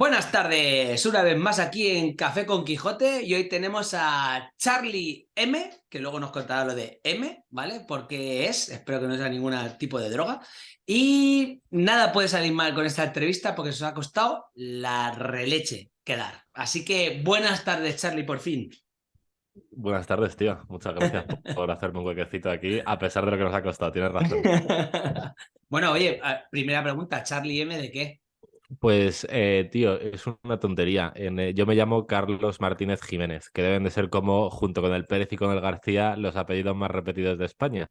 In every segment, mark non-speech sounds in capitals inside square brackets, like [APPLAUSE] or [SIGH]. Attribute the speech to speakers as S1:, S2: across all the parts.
S1: Buenas tardes, una vez más aquí en Café con Quijote y hoy tenemos a Charlie M, que luego nos contará lo de M, ¿vale? Porque es, espero que no sea ningún tipo de droga. Y nada puede salir mal con esta entrevista porque se os ha costado la releche quedar. Así que buenas tardes, Charlie, por fin.
S2: Buenas tardes, tío. Muchas gracias por hacerme un huequecito aquí, a pesar de lo que nos ha costado, tienes razón. [LAUGHS]
S1: bueno, oye, primera pregunta, ¿Charlie M de qué?
S2: Pues, eh, tío, es una tontería. Eh, yo me llamo Carlos Martínez Jiménez, que deben de ser como, junto con el Pérez y con el García, los apellidos más repetidos de España.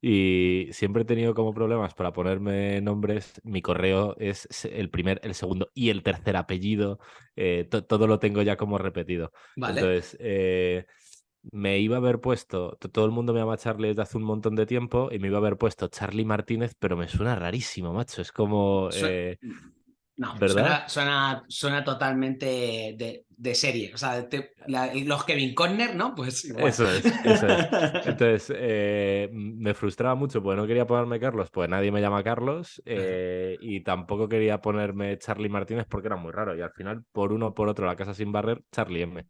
S2: Y siempre he tenido como problemas para ponerme nombres. Mi correo es el primer, el segundo y el tercer apellido. Eh, todo lo tengo ya como repetido. Entonces, me iba a haber puesto, todo el mundo me llama Charlie desde hace un montón de tiempo y me iba a haber puesto Charlie Martínez, pero me suena rarísimo, macho. Es como...
S1: No, ¿verdad? Suena, suena, totalmente de, serie. O sea, los Kevin Conner, ¿no? Pues
S2: Eso es, eso es. [LAUGHS] Entonces, eh, me frustraba mucho porque no quería ponerme Carlos, pues nadie me llama Carlos. Eh, y tampoco quería ponerme Charlie Martínez porque era muy raro. Y al final, por uno o por otro, la casa sin barrer, Charlie M.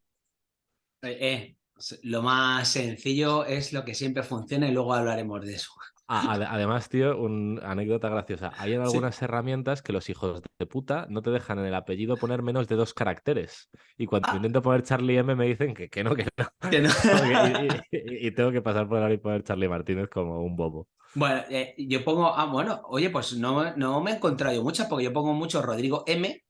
S1: Eh, lo más sencillo es lo que siempre funciona y luego hablaremos de eso.
S2: Además, tío, una anécdota graciosa. Hay algunas herramientas que los hijos de puta no te dejan en el apellido poner menos de dos caracteres. Y cuando ah. intento poner Charlie M me dicen que, que no, que no. [LAUGHS] [LAUGHS] y, tengo que pasar por ahí y poner Charlie Martínez como un bobo.
S1: Bueno, eh, yo pongo, ah, bueno, oye, pues no, no me he encontrado yo muchas porque yo pongo mucho Rodrigo M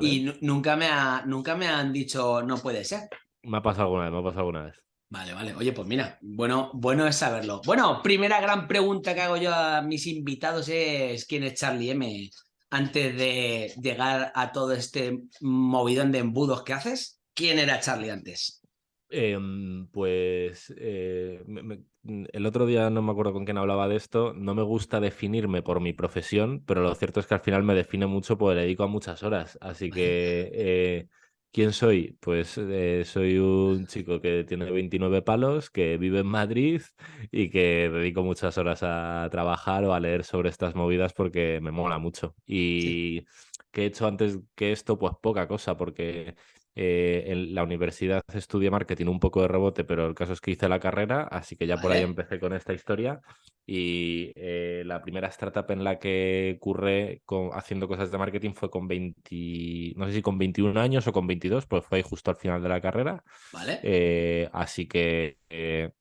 S1: y nunca me, ha, nunca me han dicho no puede ser.
S2: Me ha pasado alguna vez, me ha pasado alguna vez.
S1: Vale, vale. Oye, pues mira, bueno, bueno es saberlo. Bueno, primera gran pregunta que hago yo a mis invitados es ¿quién es Charlie M? Antes de llegar a todo este movidón de embudos que haces, ¿quién era Charlie antes?
S2: Em, pues eh, el otro día no me acuerdo con quién hablaba de esto. No me gusta definirme por mi profesión, pero lo cierto es que al final me define mucho porque le dedico a muchas horas. Así que [LAUGHS] eh, ¿Quién soy? Pues eh, soy un chico que tiene 29 palos, que vive en Madrid y que dedico muchas horas a trabajar o a leer sobre estas movidas porque me mola mucho. Y que he hecho antes que esto, pues poca cosa, porque eh, en la universidad estudié marketing un poco de rebote, pero el caso es que hice la carrera, así que ya por ahí empecé con esta historia. Y eh, la primera startup en la que curré con, haciendo cosas de marketing fue con 20, no sé si con 21 años o con 22, pues fue justo al final de la carrera.
S1: Vale.
S2: Eh, así que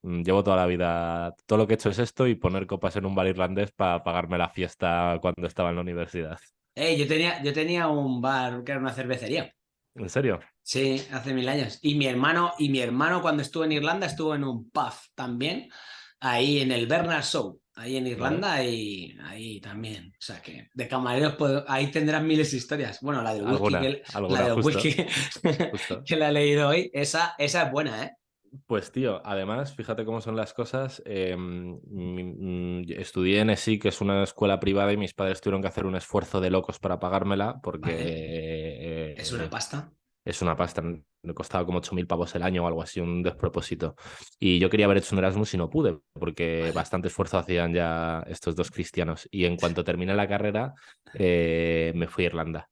S2: mm, llevo toda la vida, todo lo que he hecho es esto y poner copas en un bar irlandés para pagarme la fiesta cuando estaba en la universidad.
S1: yo, tenía, yo tenía un bar que era una cervecería.
S2: ¿En serio?
S1: Sí, hace mil años. Y mi hermano, y mi hermano cuando estuvo en Irlanda estuvo en un pub también, ahí en el Bernard Show, ahí en Irlanda y ahí también. O sea que de camareros ahí tendrán miles de historias. Bueno, la de whisky, que, la de whisky [LAUGHS] que la he leído hoy, esa, esa es buena, ¿eh?
S2: Pues tío, además, fíjate cómo son las cosas. Em, estudié en ESI, que es una escuela privada, y mis padres tuvieron que hacer un esfuerzo de locos para pagármela, porque...
S1: ¿Es una pasta?
S2: Es una pasta, me costaba como 8.000 pavos el año o algo así, un despropósito. Y yo quería haber hecho un Erasmus y no pude, porque bastante esfuerzo hacían ya estos dos cristianos. Y en cuanto terminé la carrera, eh, me fui a Irlanda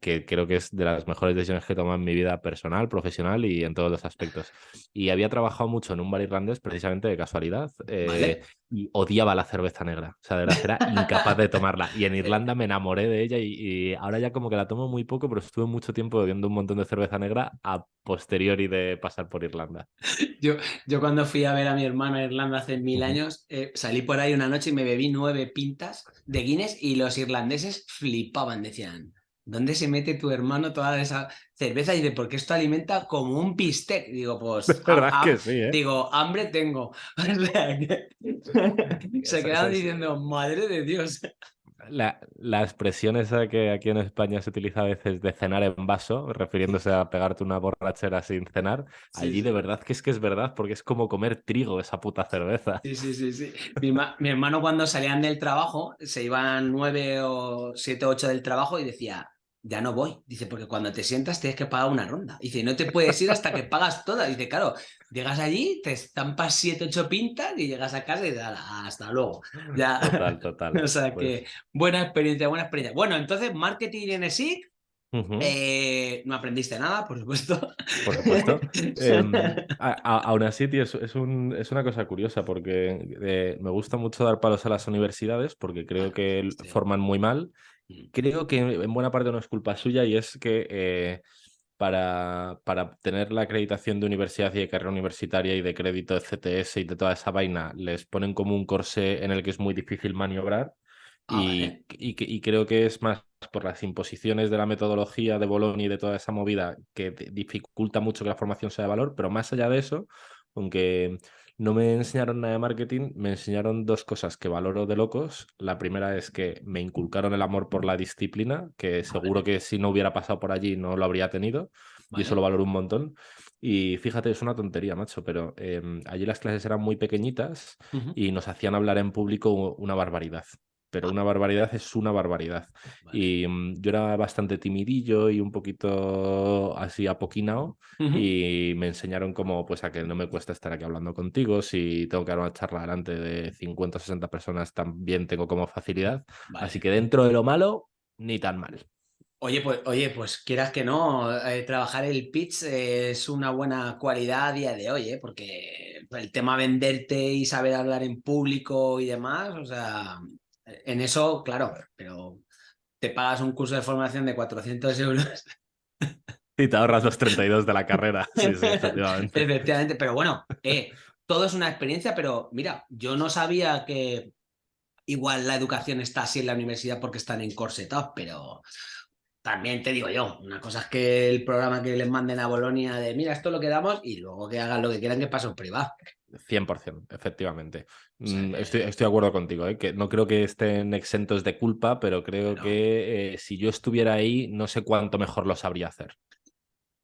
S2: que creo que es de las mejores decisiones que he tomado en mi vida personal, profesional y en todos los aspectos. Y había trabajado mucho en un bar irlandés precisamente de casualidad eh, y odiaba la cerveza negra. O sea, de verdad era incapaz de tomarla. Y en [LAUGHS] Irlanda me enamoré de ella y, ahora ya como que la tomo muy poco, pero estuve mucho tiempo bebiendo un montón de cerveza negra a posteriori de pasar por Irlanda. [LAUGHS]
S1: Yo, yo cuando fui a ver a mi hermano a Irlanda hace mil años, eh, salí por ahí una noche y me bebí nueve pintas de Guinness y los irlandeses flipaban, decían, ¿dónde se mete tu hermano toda esa cerveza? Y dice, porque esto alimenta como un bistec. Digo, [LAUGHS] pues.
S2: ¿eh?
S1: Digo, hambre tengo. [LAUGHS] [LAUGHS] se quedan diciendo, madre de Dios.
S2: La, la, expresión esa que aquí en España se utiliza a veces de cenar en vaso, refiriéndose a pegarte una borrachera sin cenar, allí de verdad que es que es verdad, porque es como comer trigo esa puta cerveza.
S1: Sí, sí, sí, sí. Mi, mi hermano cuando salían del trabajo, se iban nueve o siete o ocho del trabajo y decía, ya no voy. Dice, porque cuando te sientas tienes que pagar una ronda. Dice, no te puedes ir hasta que [LAUGHS] pagas toda. Dice, claro, llegas allí, te estampas siete, ocho pintas y llegas a casa y dices, hasta luego. [LAUGHS] Ya.
S2: Total, total. [LAUGHS]
S1: o sea que pues buena experiencia, buena experiencia. Bueno, entonces, marketing en ESIC, Eh, no aprendiste nada, por supuesto.
S2: Por supuesto. Em, aún así, tío, es, es, una cosa curiosa porque eh, me gusta mucho dar palos a las universidades porque creo que forman muy mal. Mm. Creo que en buena parte no es culpa suya y es que eh, para, para tener la acreditación de universidad y de carrera universitaria y de crédito de CTS y de toda esa vaina, les ponen como un corsé en el que es muy difícil maniobrar. Ah, y, y, creo que es más por las imposiciones de la metodología de Bologna y de toda esa movida que dificulta mucho que la formación sea de valor, pero más allá de eso, aunque no me enseñaron nada de marketing, me enseñaron dos cosas que valoro de locos. La primera es que me inculcaron el amor por la disciplina, que seguro que si no hubiera pasado por allí no lo habría tenido, y eso lo valoro un montón. Y fíjate, es una tontería, macho, pero em, allí las clases eran muy pequeñitas y nos hacían hablar en público una barbaridad pero una barbaridad es una barbaridad. Y mm, yo era bastante timidillo y un poquito así apoquinado y me enseñaron como pues a que no me cuesta estar aquí hablando contigo, si tengo que dar una charla delante de 50 o 60 personas también tengo como facilidad. Así que dentro de lo malo, ni tan mal.
S1: Oye, pues, oye, pues quieras que no, eh, trabajar el pitch es una buena cualidad a día de hoy, ¿eh? porque el tema venderte y saber hablar en público y demás, o sea, en eso, claro, pero te pagas un curso de formación de 400 euros. [LAUGHS]
S2: Y te ahorras los 32 de la carrera. [LAUGHS] Sí, sí,
S1: efectivamente. efectivamente. Pero bueno, eh, todo es una experiencia, pero mira, yo no sabía que igual la educación está así en la universidad porque están encorsetados, pero también te digo yo, una cosa es que el programa que les manden a Bolonia de mira, esto es lo que damos y luego que hagan lo que quieran que pasen privado.
S2: 100%, efectivamente. Mm, estoy, estoy, de acuerdo contigo, ¿eh? que no creo que estén exentos de culpa, pero creo que eh, si yo estuviera ahí, no sé cuánto mejor lo sabría hacer.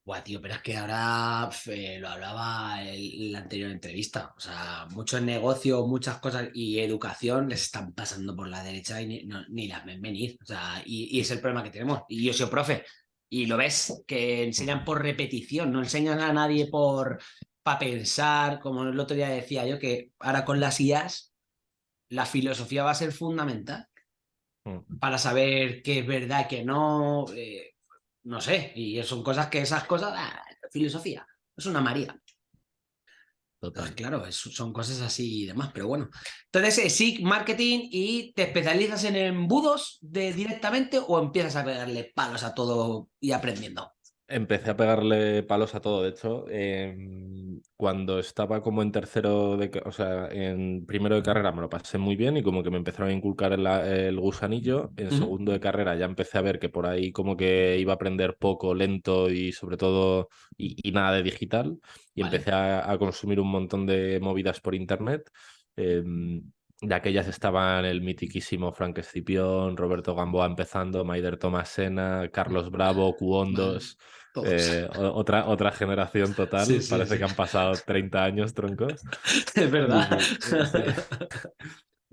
S1: Buah, tío, pero es que ahora eh, lo hablaba en la anterior entrevista. O sea, muchos negocios, muchas cosas y educación les están pasando por la derecha y ni, ni las ven venir. O sea, y, y, es el problema que tenemos. Y yo soy profe. Y lo ves, que enseñan por repetición, no enseñan a nadie por para pensar, como el otro día decía yo, que ahora con las IAS la filosofía va a ser fundamental mm. para saber qué es verdad qué no, eh, no sé, y son cosas que esas cosas, ah, filosofía, es una María. Total. claro, son cosas así y demás, pero bueno. Entonces, eh, sí, marketing y te especializas en embudos de, directamente o empiezas a pegarle palos a todo y aprendiendo.
S2: Empecé a pegarle palos a todo. De hecho, em, cuando estaba como en tercero, de, o sea, en primero de carrera me lo pasé muy bien y como que me empezaron a inculcar el, gusanillo. En segundo de carrera ya empecé a ver que por ahí como que iba a aprender poco, lento y sobre todo y, nada de digital. Y empecé a, consumir un montón de movidas por internet. Em, de aquellas estaban el mitiquísimo Frank Escipión, Roberto Gamboa empezando, Maider Tomasena, Carlos Bravo, Cuondos. Eh, otra, otra generación total. Parece que han pasado 30 años, troncos. [LAUGHS]
S1: Es verdad.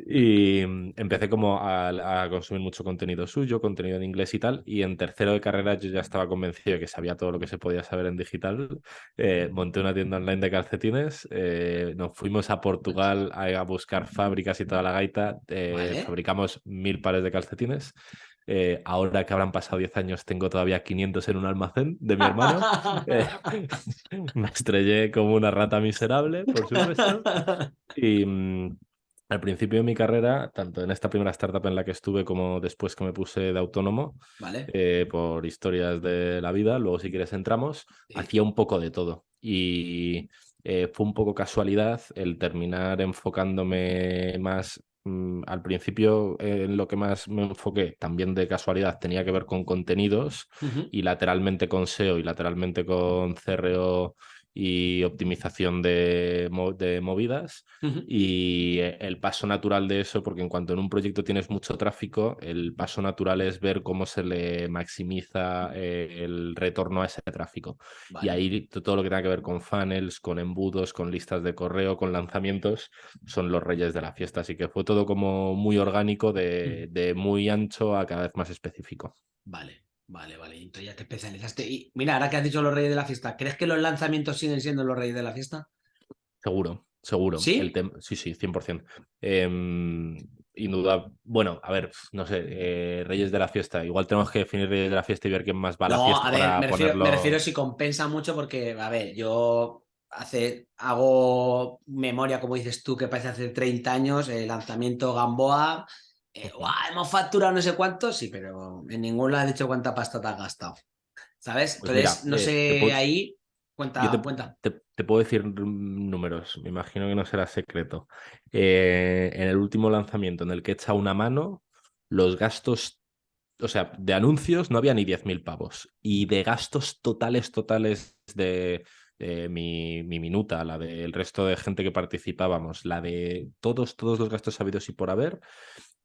S2: Y empecé como a, consumir mucho contenido suyo, contenido en inglés y tal. Y en tercero de carrera yo ya estaba convencido de que sabía todo lo que se podía saber en digital. Eh, monté una tienda online de calcetines. Eh, nos fuimos a Portugal a, buscar fábricas y toda la gaita. Fabricamos mil pares de calcetines. Eh, ahora que habrán pasado 10 años, tengo todavía 500 en un almacén de mi hermano. [LAUGHS] Eh, [LAUGHS] me estrellé como una rata miserable, por supuesto. Y mm, al principio de mi carrera, tanto en esta primera startup en la que estuve como después que me puse de autónomo, eh, por historias de la vida, luego si quieres entramos, hacía un poco de todo. Y fue un poco casualidad el terminar enfocándome más Mm, al principio en lo que más me enfoqué, también de casualidad, tenía que ver con contenidos y lateralmente con SEO y lateralmente con CRO y optimización de, movidas. Y eh, el paso natural de eso, porque en cuanto en un proyecto tienes mucho tráfico, el paso natural es ver cómo se le maximiza eh, el retorno a ese tráfico. Y ahí todo lo que tenga que ver con funnels, con embudos, con listas de correo, con lanzamientos, son los reyes de la fiesta. Así que fue todo como muy orgánico, de, de muy ancho a cada vez más específico.
S1: Vale. Vale, vale, entonces ya te especializaste. Y mira, ahora que has dicho los reyes de la fiesta, ¿crees que los lanzamientos siguen siendo los reyes de la fiesta?
S2: Seguro, seguro.
S1: ¿Sí?
S2: El sí, sí, 100%. Em, Indudable. Bueno, a ver, no sé, eh, Reyes de la Fiesta. Igual tenemos que definir Reyes de la Fiesta y ver quién más va a la
S1: No,
S2: fiesta
S1: a ver,
S2: para
S1: me refiero,
S2: ponerlo.
S1: me refiero si compensa mucho porque, a ver, yo hace, hago memoria, como dices tú, que parece hace 30 años, el lanzamiento Gamboa, eh,
S2: Ujú.
S1: "Guau, hemos facturado no sé cuánto, sí, pero en ningún lado has dicho cuánta pasta te has gastado, ¿sabes?
S2: Pues mira,
S1: Entonces, no
S2: eh,
S1: sé,
S2: puedo-
S1: ahí,
S2: Yo
S1: cuenta,
S2: te,
S1: cuenta.
S2: te- te puedo decir números, me imagino que no será secreto. Eh, en el último lanzamiento en el que he echado una mano, los gastos, o sea, de anuncios no había ni 10.000 pavos. Y de gastos totales, totales de mi, mi minuta, la del resto de gente que participábamos, la de todos, todos los gastos habidos y por haber,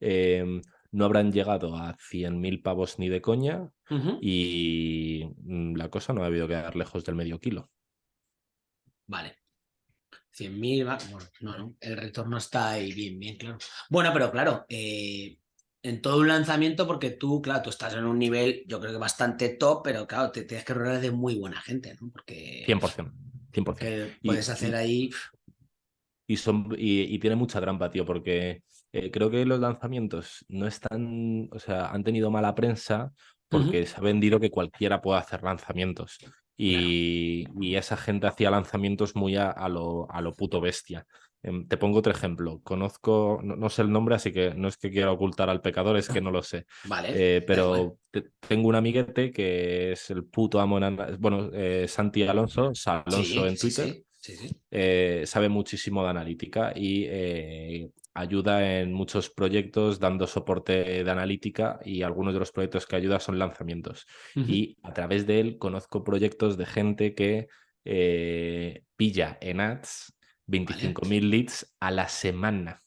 S2: eh, no habrán llegado a 100.000 pavos ni de coña y mm, la cosa no ha debido quedar lejos del medio kilo.
S1: Vale. 100.000, va- bueno, no, no, el retorno está ahí bien, bien, claro. Bueno, pero claro, eh, en todo un lanzamiento, porque tú, claro, tú estás en un nivel, yo creo que bastante top, pero claro, te tienes que rodear de muy buena gente, ¿no? Porque
S2: 100%. 100%.
S1: que
S2: Y-
S1: puedes hacer ahí.
S2: Y, son, y, y tiene mucha trampa, tío, porque eh, creo que los lanzamientos no están, o sea, han tenido mala prensa porque se ha vendido que cualquiera puede hacer lanzamientos. Y, y esa gente hacía lanzamientos muy a, a lo, a lo puto bestia. Em, te pongo otro ejemplo. Conozco, no, no sé el nombre, así que no es que quiera ocultar al pecador, es que no lo sé. [LAUGHS]
S1: Vale.
S2: Eh, pero te- tengo un amiguete que es el puto amo en Bueno, eh, Santi Alonso, Alonso
S1: Sí,
S2: en
S1: sí,
S2: Twitter
S1: sí, sí, sí.
S2: eh, sabe muchísimo de analítica y eh, ayuda en muchos proyectos dando soporte de analítica y algunos de los proyectos que ayuda son lanzamientos. Y a través de él conozco proyectos de gente que eh, pilla en ads 25.000 leads a la semana.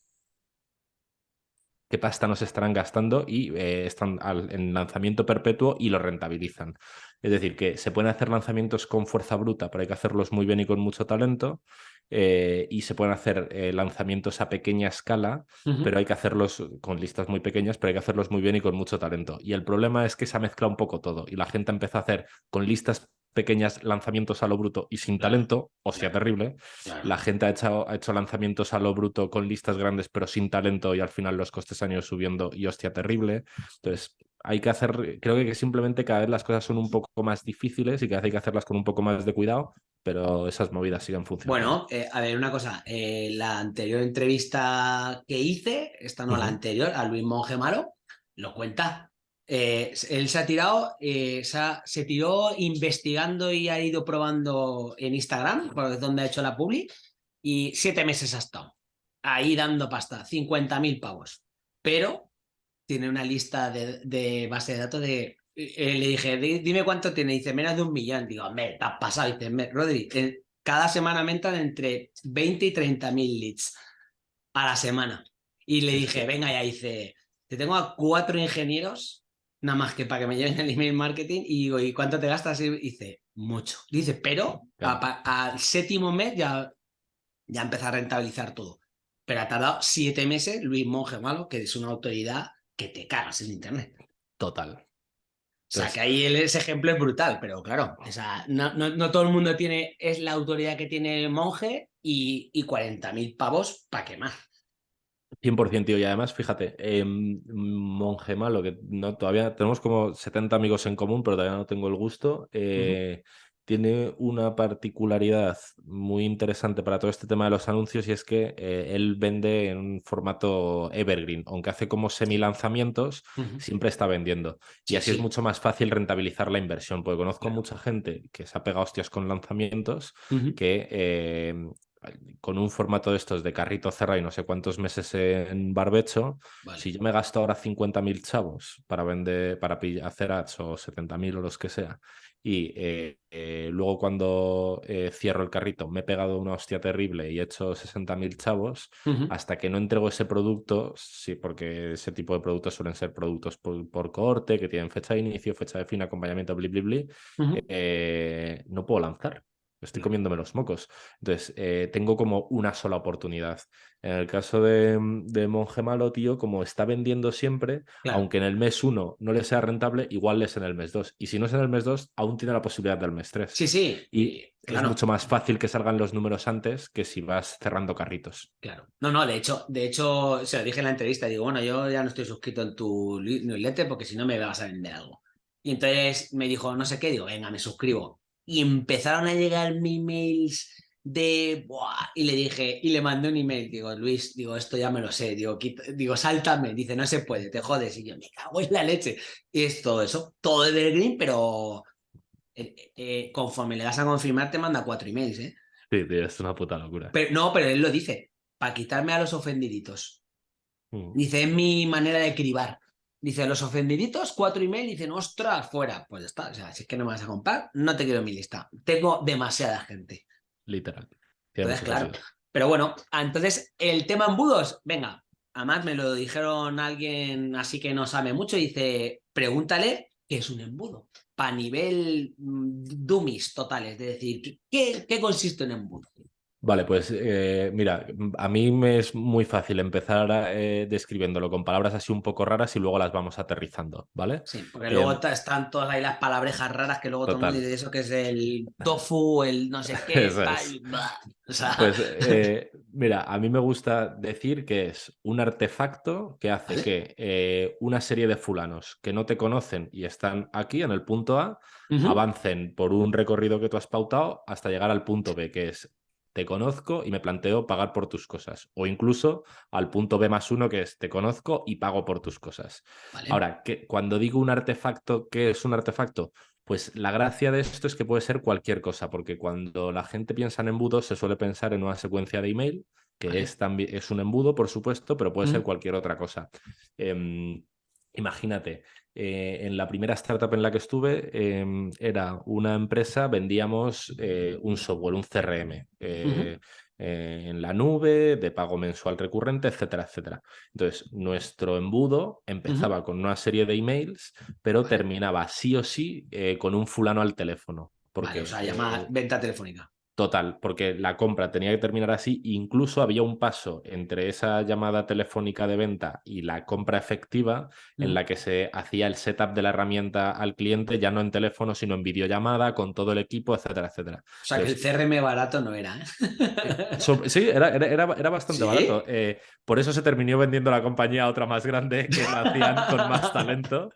S2: ¿Qué pasta nos estarán gastando? Y eh, están al- en lanzamiento perpetuo y lo rentabilizan. Es decir, que se pueden hacer lanzamientos con fuerza bruta, pero hay que hacerlos muy bien y con mucho talento. Eh, y se pueden hacer eh, lanzamientos a pequeña escala, pero hay que hacerlos con listas muy pequeñas, pero hay que hacerlos muy bien y con mucho talento. Y el problema es que se ha mezclado un poco todo y la gente empezó a hacer con listas pequeñas lanzamientos a lo bruto y sin talento, hostia,
S1: claro.
S2: terrible. La gente ha hecho, ha hecho lanzamientos a lo bruto con listas grandes, pero sin talento, y al final los costes han ido subiendo y hostia, terrible. Entonces, hay que hacer, creo que simplemente cada vez las cosas son un poco más difíciles y que hay que hacerlas con un poco más de cuidado, pero esas movidas siguen funcionando.
S1: Bueno, eh, a ver, una cosa. eh, la anterior entrevista que hice, esta no la anterior, a Luis Monge Malo, lo cuenta. Eh, él se ha tirado, se, ha- se tiró investigando y ha ido probando en Instagram, por donde ha hecho la publi, y siete meses ha estado ahí dando pasta, 50.000 pavos. Pero tiene una lista de, de base de datos de. eh, le dije, "Di- dime cuánto tiene. Dice, menos de un millón. Digo, me te has pasado. Dice, "Me- Rodri, eh, cada semana me entran entre 20 y 30 mil leads a la semana. Y le dije, venga ya, dice, te tengo a cuatro ingenieros, nada más que para que me lleven el email marketing. Y digo, ¿y cuánto te gastas? Y dice, mucho. Dice, pero
S2: Claro.
S1: a pa- al séptimo mes ya, ya empieza a rentabilizar todo. Pero ha tardado siete meses Luis Monge Malo, que es una autoridad que te cagas en internet.
S2: Total.
S1: O sea,
S2: Entonces-
S1: que ahí ese ejemplo es brutal, pero claro, o sea, no, no- no todo el mundo tiene, es la autoridad que tiene el monje y, y 40.000 pavos para quemar.
S2: 100%, tío. Y además, fíjate, eh, Monje Malo, que no, todavía tenemos como 70 amigos en común, pero todavía no tengo el gusto. eh, Tiene una particularidad muy interesante para todo este tema de los anuncios y es que eh, él vende en un formato evergreen, aunque hace como semi-lanzamientos, siempre está vendiendo.
S1: Sí,
S2: y así es mucho más fácil rentabilizar la inversión, porque conozco
S1: Claro.
S2: mucha gente que se ha pegado hostias con lanzamientos que eh, con un formato de estos de carrito cerrado y no sé cuántos meses en barbecho,
S1: Vale.
S2: si yo me gasto ahora 50.000 chavos para vender, para hacer ads o 70.000 o los que sea, y eh, eh, luego cuando eh, cierro el carrito me he pegado una hostia terrible y he hecho 60.000 chavos, hasta que no entrego ese producto, sí, porque ese tipo de productos suelen ser productos por, por cohorte, que tienen fecha de inicio, fecha de fin, acompañamiento, bli, bli, bli, no puedo lanzar. Estoy comiéndome los mocos. Entonces, eh, tengo como una sola oportunidad. En el caso de, de Monje Malo, tío, como está vendiendo siempre, aunque en el mes 1 no le sea rentable, igual es en el mes 2. Y si no es en el mes 2, aún tiene la posibilidad del mes 3.
S1: Sí, sí.
S2: Y es mucho más fácil que salgan los números antes que si vas cerrando carritos.
S1: Claro. No, no, de hecho, de hecho, se lo dije en la entrevista, digo, bueno, yo ya no estoy suscrito en tu newsletter porque si no me vas a vender algo. Y entonces me dijo, no sé qué, digo, venga, me suscribo y empezaron a llegar mis emails de Buah", y le dije y le mandé un email digo Luis digo esto ya me lo sé digo digo sáltame dice no se puede te jodes y yo me cago en la leche y es todo eso todo evergreen pero eh, eh, conforme le das a confirmar te manda cuatro emails eh
S2: sí tío, es una puta locura.
S1: Pero no pero él lo dice para quitarme a los ofendiditos mm. dice es mi manera de cribar Dice, los ofendiditos, cuatro email, dicen, ostras, fuera. Pues ya está, o sea, si es que no me vas a comprar, no te quiero en mi lista. Tengo demasiada gente.
S2: Literal.
S1: Entonces, claro. Pero bueno, entonces, el tema embudos, venga, además me lo dijeron alguien así que no sabe mucho, dice, pregúntale qué es un embudo. Para nivel mm, dummies totales, de decir, ¿qué, qué consiste en embudo?
S2: Vale, pues eh, mira, a mí me es muy fácil empezar eh, describiéndolo con palabras así un poco raras y luego las vamos aterrizando, ¿vale?
S1: Sí, porque luego em, están todas ahí las palabrejas raras que luego todo el mundo dice eso que es el [LAUGHS] tofu, el no sé qué,
S2: Pues [LAUGHS] eh, mira, a mí me gusta decir que es un artefacto que hace que una serie de fulanos que no te conocen y están aquí en el punto A, avancen por un recorrido que tú has pautado hasta llegar al punto B, que es te conozco y me planteo pagar por tus cosas. O incluso al punto B más uno, que es te conozco y pago por tus cosas. Ahora, que, cuando digo un artefacto, ¿qué es un artefacto? Pues la gracia de esto es que puede ser cualquier cosa, porque cuando la gente piensa en embudos se suele pensar en una secuencia de email, que es, también, es un embudo, por supuesto, pero puede ser cualquier otra cosa. Em, imagínate, eh, en la primera startup en la que estuve em, era una empresa, vendíamos eh, un software, un CRM. Eh, en la nube, de pago mensual recurrente, etcétera, etcétera. Entonces, nuestro embudo empezaba con una serie de emails, pero terminaba sí o sí con un fulano al teléfono. Porque,
S1: o sea, llamada venta telefónica.
S2: Total, porque la compra tenía que terminar así. Incluso había un paso entre esa llamada telefónica de venta y la compra efectiva en la que se hacía el setup de la herramienta al cliente, ya no en teléfono, sino en videollamada, con todo el equipo, etcétera, etcétera.
S1: O sea, que el CRM barato no era. ¿eh?
S2: sí, era, era, era bastante barato. Eh, por eso se terminó vendiendo la compañía a otra más grande que la hacían con más [LAUGHS] talento.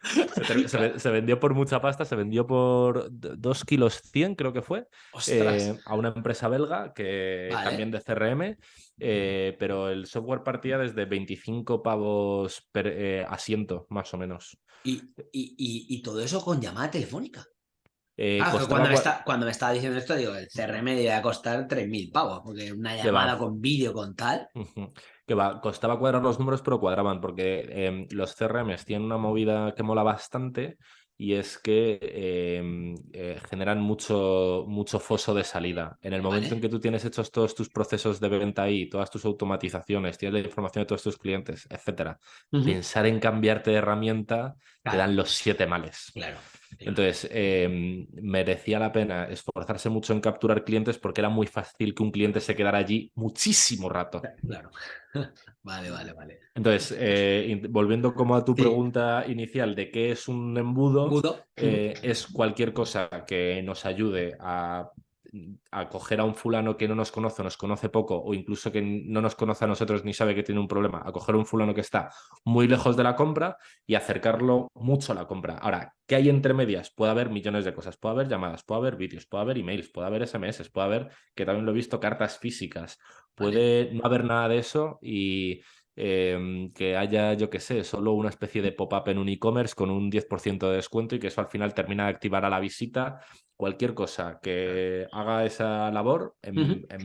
S2: Se, vendió por mucha pasta, se vendió por 2 kilos 100, creo que fue, eh, a una empresa belga que también de CRM, eh, pero el software partía desde 25 pavos per eh, asiento, más o menos.
S1: ¿Y, y, todo eso con llamada telefónica. Eh, ah, cuando, me cuando, me estaba diciendo esto, digo, el CRM a costar 3.000 pavos, porque una llamada con vídeo, con tal.
S2: Que va, costaba cuadrar los números, pero cuadraban, porque em, los CRMs tienen una movida que mola bastante, y es que em, eh, generan mucho, mucho foso de salida. En el momento en que tú tienes hechos todos tus procesos de venta ahí, todas tus automatizaciones, tienes la información de todos tus clientes, etcétera, pensar en cambiarte de herramienta te dan los siete males.
S1: Claro.
S2: Entonces, em, merecía la pena esforzarse mucho en capturar clientes porque era muy fácil que un cliente se quedara allí muchísimo rato.
S1: Claro. [LAUGHS] Vale, vale, vale.
S2: Entonces, eh, volviendo como a tu pregunta inicial de qué es un embudo, eh, es cualquier cosa que nos ayude a a coger a un fulano que no nos conoce, nos conoce poco, o incluso que no nos conoce a nosotros ni sabe que tiene un problema, a coger a un fulano que está muy lejos de la compra y acercarlo mucho a la compra. Ahora, ¿qué hay entre medias? Puede haber millones de cosas, puede haber llamadas, puede haber vídeos, puede haber emails, puede haber SMS, puede haber, que también lo he visto, cartas físicas, puede no haber nada de eso y Em, que haya, yo que sé, solo una especie de pop-up en un e-commerce con un 10% de descuento y que eso al final termina de activar a la visita. Cualquier cosa que haga esa labor, en,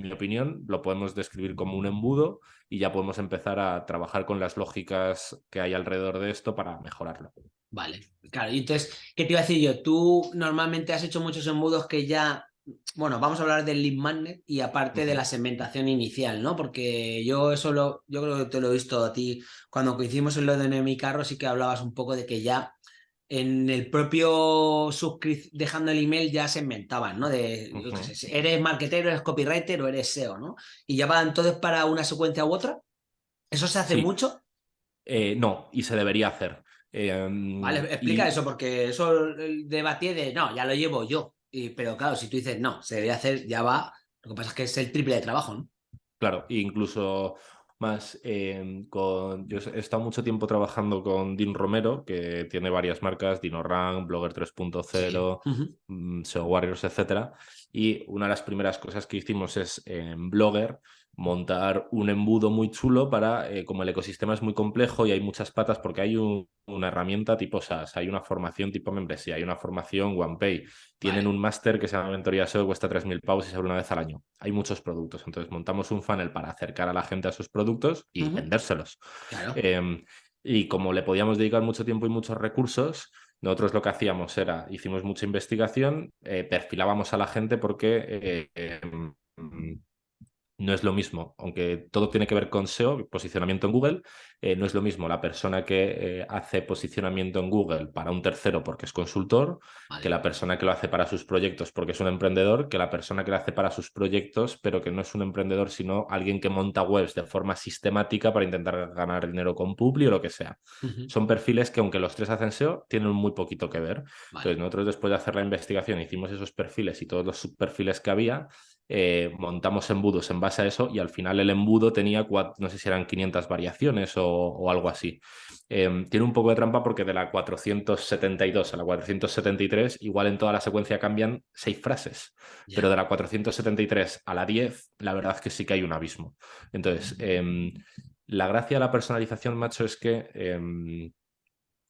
S2: mi opinión, lo podemos describir como un embudo y ya podemos empezar a trabajar con las lógicas que hay alrededor de esto para mejorarlo.
S1: Vale, claro. Y entonces, ¿qué te iba a decir yo? Tú normalmente has hecho muchos embudos que ya bueno, vamos a hablar del lead magnet y aparte de la segmentación inicial, ¿no? Porque yo eso lo, yo creo que te lo he visto a ti cuando coincidimos en lo de mi carro, sí que hablabas un poco de que ya en el propio dejando el email ya se inventaban, ¿no? De, eres marketero, eres copywriter o eres SEO, ¿no? Y ya va entonces para una secuencia u otra. ¿Eso se hace mucho?
S2: Eh, no, y se debería hacer.
S1: Em, vale, explica eso, porque eso debatí de, no, ya lo llevo yo. Y, pero claro, si tú dices, no, se debería hacer, ya va. Lo que pasa es que es el triple de trabajo, ¿no?
S2: Claro, incluso más em, con... Yo he estado mucho tiempo trabajando con Dean Romero, que tiene varias marcas, DinoRank, Blogger 3.0, mm, SEO Warriors, etc. Y una de las primeras cosas que hicimos es en Blogger montar un embudo muy chulo para, eh, como el ecosistema es muy complejo y hay muchas patas, porque hay una herramienta tipo SaaS, hay una formación tipo membresía, hay una formación OnePay, tienen un máster que se llama Mentoría SEO, cuesta 3.000 pavos y se abre una vez al año. Hay muchos productos, entonces montamos un funnel para acercar a la gente a sus productos y vendérselos. Em, y como le podíamos dedicar mucho tiempo y muchos recursos, nosotros lo que hacíamos era, hicimos mucha investigación, eh, perfilábamos a la gente porque... No es lo mismo, aunque todo tiene que ver con SEO, posicionamiento en Google, eh, no es lo mismo la persona que eh, hace posicionamiento en Google para un tercero porque es consultor, que la persona que lo hace para sus proyectos porque es un emprendedor, que la persona que lo hace para sus proyectos, pero que no es un emprendedor, sino alguien que monta webs de forma sistemática para intentar ganar dinero con Publi o lo que sea. Son perfiles que aunque los tres hacen SEO, tienen muy poquito que ver. Entonces nosotros después de hacer la investigación hicimos esos perfiles y todos los subperfiles que había eh, montamos embudos en base a eso y al final el embudo tenía, no sé si eran 500 variaciones o, algo así. Em, tiene un poco de trampa porque de la 472 a la 473 igual en toda la secuencia cambian seis frases, pero de la 473 a la 10 la verdad es que sí que hay un abismo. Entonces, em, la gracia de la personalización, macho, es que... Em,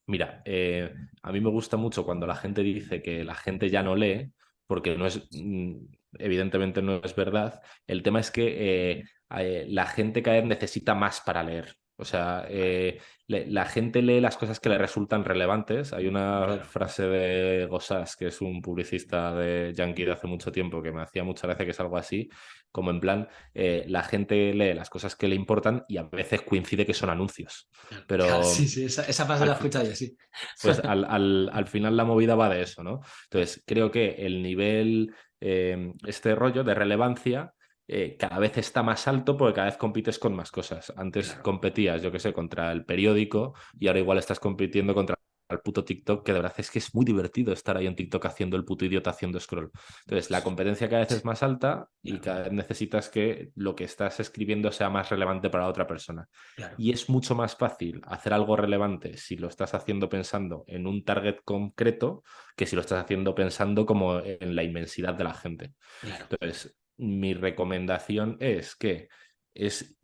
S2: mira, eh, a mí me gusta mucho cuando la gente dice que la gente ya no lee, porque no es, mm, evidentemente no es verdad. El tema es que eh, eh, la gente cada vez necesita más para leer. O sea, eh, la gente lee las cosas que le resultan relevantes. Hay una frase de Gossas, que es un publicista de Yankee de hace mucho tiempo, que me hacía mucha gracia, que es algo así, como en plan, la gente lee las cosas que le importan y a veces coincide que son anuncios. Pero, [LAUGHS]
S1: sí, sí, esa, frase la he escuchado yo, sí.
S2: Pues al, al, final la movida va de eso, ¿no? Entonces, creo que el nivel Em, este rollo de relevancia eh, cada vez está más alto porque cada vez compites con más cosas. Antes competías, yo qué sé, contra el periódico y ahora igual estás compitiendo contra el puto TikTok, que de verdad es que es muy divertido estar ahí en TikTok haciendo el puto idiota haciendo scroll. Entonces, la competencia cada vez es más alta y cada vez necesitas que lo que estás escribiendo sea más relevante para otra persona. Y es mucho más fácil hacer algo relevante si lo estás haciendo pensando en un target concreto que si lo estás haciendo pensando como en la inmensidad de la gente. Entonces, mi recomendación es que es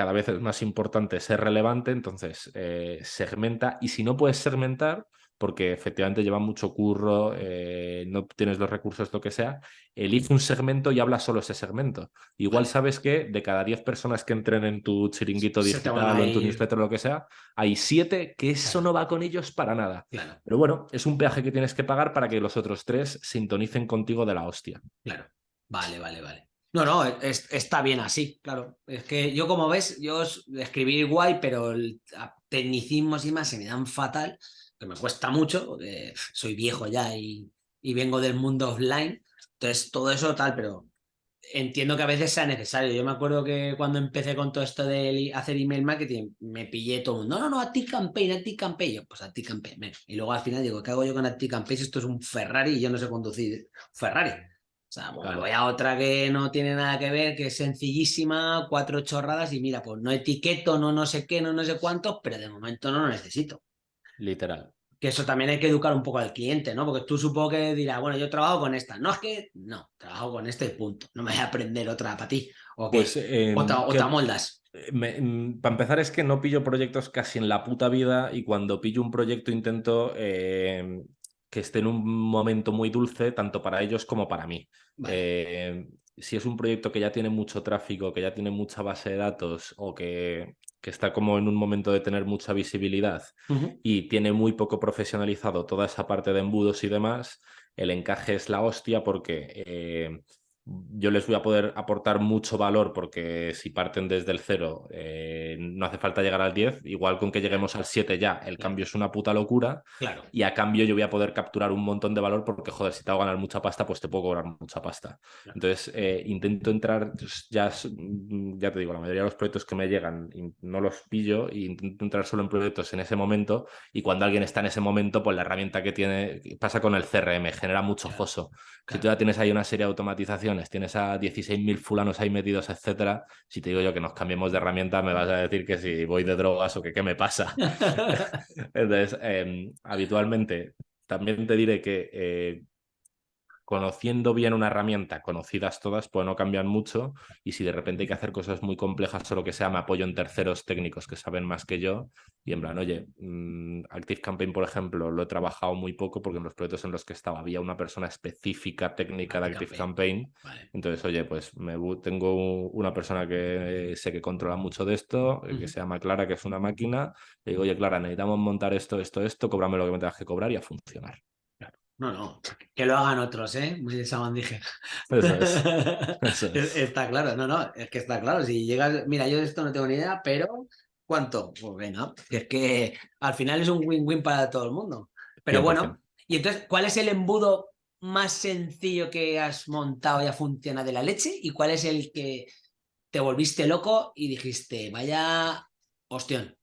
S2: cada vez es más importante ser relevante, entonces eh, segmenta y si no puedes segmentar, porque efectivamente lleva mucho curro, eh, no tienes los recursos, lo que sea, elige un segmento y habla solo ese segmento. Igual sabes que de cada 10 personas que entren en tu chiringuito digital o en tu newsletter o lo que sea, hay 7 que eso no va con ellos para nada. Pero bueno, es un peaje que tienes que pagar para que los otros tres sintonicen contigo de la hostia.
S1: Claro. Vale, vale, vale. No, no, está bien así, claro. Es que yo, como ves, yo escribir guay, pero el tecnicismos y más se me dan fatal, que me cuesta mucho, porque soy viejo ya y, vengo del mundo offline. Entonces, todo eso tal, pero entiendo que a veces sea necesario. Yo me acuerdo que cuando empecé con todo esto de hacer email marketing, me pillé todo el mundo, no, no, no, a ti campaign, a ti campaign. Yo, pues a ti campaign. Y luego al final digo, ¿qué hago yo con a ti campaign? Esto es un Ferrari y yo no sé conducir Ferrari. O sea, pues voy a otra que no tiene nada que ver, que es sencillísima, cuatro chorradas y mira, pues no etiqueto, no no sé qué, no no sé cuántos, pero de momento no lo necesito.
S2: Literal.
S1: Que eso también hay que educar un poco al cliente, ¿no? Porque tú supongo que dirás, bueno, yo trabajo con esta. No es que, no, trabajo con este punto. No me voy a aprender otra para ti. O, pues, em, otra, moldas.
S2: Eh, mm, para empezar es que no pillo proyectos casi en la puta vida y cuando pillo un proyecto intento em, que esté en un momento muy dulce, tanto para ellos como para mí. Eh, si es un proyecto que ya tiene mucho tráfico, que ya tiene mucha base de datos o que, que está como en un momento de tener mucha visibilidad y tiene muy poco profesionalizado toda esa parte de embudos y demás, el encaje es la hostia porque... Eh, yo les voy a poder aportar mucho valor porque si parten desde el cero eh, no hace falta llegar al 10, igual con que lleguemos al 7 ya, el cambio es una puta locura
S1: Claro.
S2: y a cambio yo voy a poder capturar un montón de valor porque, joder, si te hago ganar mucha pasta, pues te puedo cobrar mucha pasta.
S1: Claro.
S2: Entonces, eh, intento entrar, ya, ya te digo, la mayoría de los proyectos que me llegan no los pillo e intento entrar solo en proyectos en ese momento y cuando alguien está en ese momento, pues la herramienta que tiene, pasa con el CRM, genera mucho
S1: Claro.
S2: foso. Si tú ya tienes ahí una serie de automatizaciones, tienes a 16.000 fulanos ahí metidos, etcétera, si te digo yo que nos cambiemos de herramienta, me vas a decir que si voy de drogas o que qué me pasa. [LAUGHS] Entonces, eh, habitualmente, también te diré que eh, conociendo bien una herramienta, conocidas todas, pues no cambian mucho. Y si de repente hay que hacer cosas muy complejas o lo que sea, me apoyo en terceros técnicos que saben más que yo. Y en plan, oye, mm, Active Campaign, por ejemplo, lo he trabajado muy poco porque en los proyectos en los que estaba había una persona específica técnica de
S1: Active
S2: Campaign.
S1: Vale.
S2: Entonces, oye, pues me tengo una persona que sé que controla mucho de esto, eh, que se llama Clara, que es una máquina. Le digo, oye, Clara, necesitamos montar esto, esto, esto, cóbrame lo que me tengas que cobrar y a funcionar.
S1: No, no, que lo hagan otros, ¿eh? Muy de sabandije.
S2: Eso es. [LAUGHS] Eso es.
S1: Es- Está claro, no, no, es que está claro. Si llegas, mira, yo de esto no tengo ni idea, pero ¿cuánto? Pues venga, es que al final es un win-win para todo el mundo. Pero
S2: 100%.
S1: bueno, y entonces, ¿cuál es el embudo más sencillo que has montado y ha funcionado de la leche? ¿Y cuál es el que te volviste loco y dijiste, vaya ostión?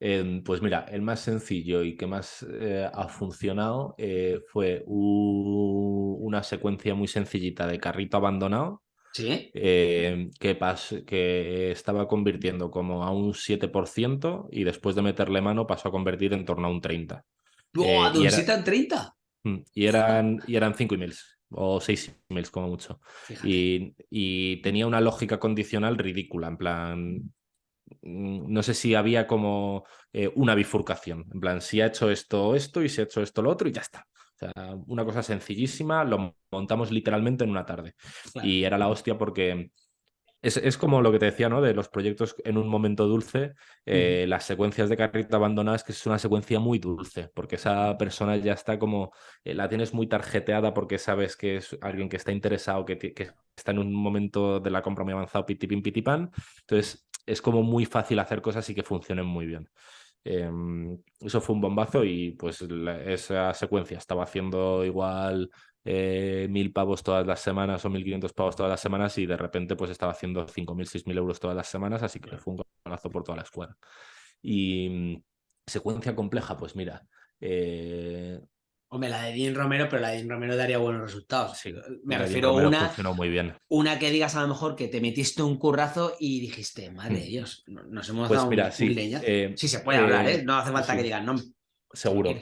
S2: Eh, pues mira, el más sencillo y que más eh, ha funcionado eh, fue una secuencia muy sencillita de carrito abandonado
S1: ¿Sí?
S2: eh, que, pas- que estaba convirtiendo como a un 7% y después de meterle mano pasó a convertir en torno a un 30%.
S1: ¡Buah, un
S2: era-
S1: 7 a 30!
S2: Mm, Y eran, y eran 5 emails o 6 emails como mucho. Y, y tenía una lógica condicional ridícula, en plan, no sé si había como eh, una bifurcación, en plan, si ha hecho esto esto y si ha hecho esto lo otro y ya está. O sea, una cosa sencillísima, lo montamos literalmente en una tarde.
S1: Claro.
S2: Y era la hostia porque es, es como lo que te decía, ¿no? De los proyectos en un momento dulce, eh, las secuencias de carrito abandonadas, que es una secuencia muy dulce, porque esa persona ya está como, eh, la tienes muy tarjeteada porque sabes que es alguien que está interesado, que está en un momento de la compra muy avanzado, pitipin, pitipan. Entonces, es como muy fácil hacer cosas y que funcionen muy bien. Em, eso fue un bombazo y pues la- esa secuencia estaba haciendo igual eh, mil pavos todas las semanas o 1500 pavos todas las semanas y de repente pues estaba haciendo 5.000, 6.000 euros todas las semanas, así que fue un golazo por toda la escuela. Y mm, secuencia compleja, pues mira, eh,
S1: Hombre, la de Dean Romero, pero la de Dean Romero daría buenos resultados.
S2: sí,
S1: Me refiero a una,
S2: funcionó muy bien.
S1: una que digas a lo mejor que te metiste un currazo y dijiste, madre de
S2: Hmm.
S1: Dios, no- nos hemos
S2: Pues
S1: dado
S2: mira,
S1: un,
S2: sí, eh,
S1: Sí, se puede
S2: eh,
S1: hablar, ¿eh? No hace falta
S2: sí.
S1: que digan, no.
S2: Seguro.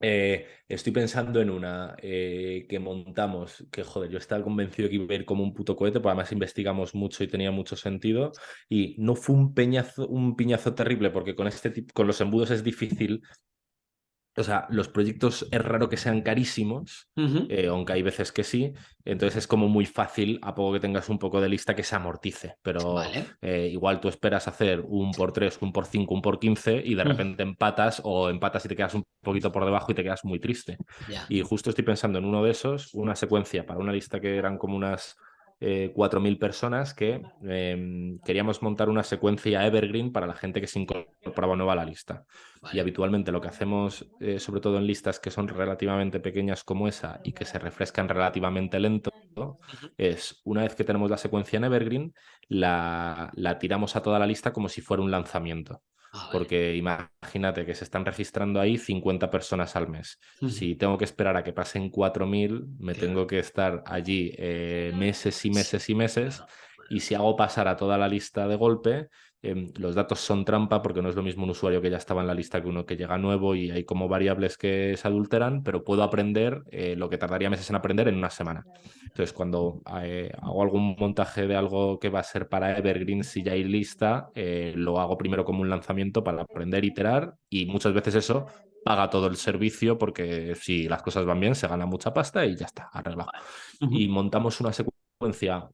S2: Eh, estoy pensando en una eh, que montamos, que joder, yo estaba convencido que iba a ir como un puto cohete, porque además investigamos mucho y tenía mucho sentido. Y no fue un peñazo, un piñazo terrible, porque con este tipo, con los embudos es difícil. O sea, los proyectos es raro que sean carísimos, eh, aunque hay veces que sí. Entonces es como muy fácil, a poco que tengas un poco de lista, que se amortice. Pero
S1: Vale.
S2: eh, igual tú esperas hacer un por 3, un por 5, un por 15 y de repente empatas o empatas y te quedas un poquito por debajo y te quedas muy triste. Y justo estoy pensando en uno de esos, una secuencia para una lista que eran como unas eh, 4.000 personas que eh, queríamos montar una secuencia evergreen para la gente que se incorporaba nueva a la lista. Y habitualmente lo que hacemos, eh, sobre todo en listas que son relativamente pequeñas como esa y que se refrescan relativamente lento, es una vez que tenemos la secuencia en evergreen, la, la tiramos a toda la lista como si fuera un lanzamiento.
S1: Ah, vale.
S2: Porque imagínate que se están registrando ahí 50 personas al mes. Si tengo que esperar a que pasen 4.000, me
S1: Claro.
S2: tengo que estar allí eh, meses y meses y meses. Y si hago pasar a toda la lista de golpe, em, los datos son trampa porque no es lo mismo un usuario que ya estaba en la lista que uno que llega nuevo y hay como variables que se adulteran, pero puedo aprender eh, lo que tardaría meses en aprender en una semana. Entonces, cuando eh, hago algún montaje de algo que va a ser para Evergreen, si ya hay lista, eh, lo hago primero como un lanzamiento para aprender, iterar y muchas veces eso paga todo el servicio porque si las cosas van bien se gana mucha pasta y ya está, arreglado. Y montamos una secuencia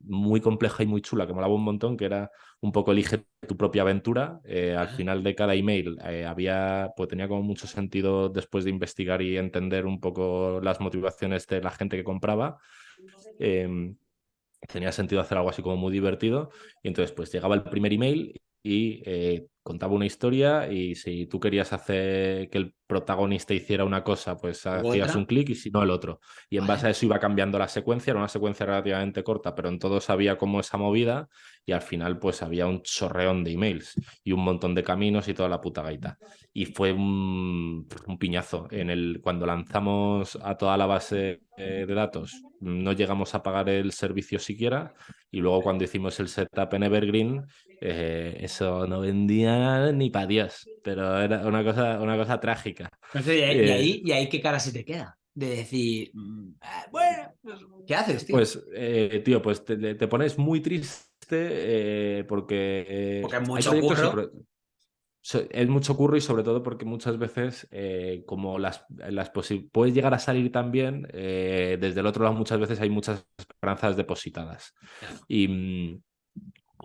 S2: muy compleja y muy chula que molaba un montón, que era un poco elige tu propia aventura. Eh, al final de cada email eh, había, pues tenía como mucho sentido después de investigar y entender un poco las motivaciones de la gente que compraba. Eh, tenía sentido hacer algo así como muy divertido. Y entonces, pues llegaba el primer email y eh, contaba una historia y si tú querías hacer que el protagonista hiciera una cosa, pues hacías un clic y si no el otro. Y en base a eso iba cambiando la secuencia, era una secuencia relativamente corta, pero en todo sabía cómo esa movida y al final pues había un chorreón de emails y un montón de caminos y toda la puta gaita. Y fue un, piñazo. En el, cuando lanzamos a toda la base eh, de datos, no llegamos a pagar el servicio siquiera y luego cuando hicimos el setup en Evergreen, eh, eso no vendía ni para Dios, pero era una cosa, una cosa trágica.
S1: y, eh, ahí, ¿Y ahí qué cara se te queda? De decir, mm, ah, bueno, pues, ¿qué haces, tío?
S2: Pues, eh, tío, pues te, pones muy triste porque...
S1: porque hay mucho curro.
S2: es mucho curro y sobre todo porque muchas veces, como las, las puedes llegar a salir también, desde el otro lado muchas veces hay muchas esperanzas depositadas. Y mm,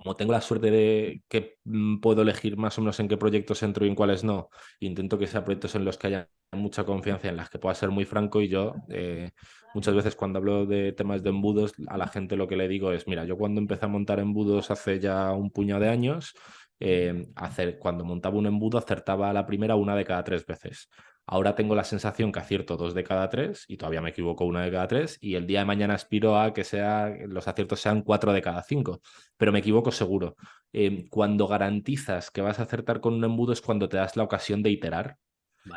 S2: como tengo la suerte de que mm, puedo elegir más o menos en qué proyectos entro y en cuáles no, intento que sean proyectos en los que haya mucha confianza, en las que pueda ser muy franco y yo eh, muchas veces cuando hablo de temas de embudos a la gente lo que le digo es, mira, yo cuando empecé a montar embudos hace ya un puñado de años, eh, hacer, cuando montaba un embudo acertaba a la primera una de cada tres veces. Ahora tengo la sensación que acierto dos de cada tres y todavía me equivoco una de cada tres y el día de mañana aspiro a que sea, los aciertos sean cuatro de cada cinco, pero me equivoco seguro. Em, cuando garantizas que vas a acertar con un embudo es cuando te das la ocasión de iterar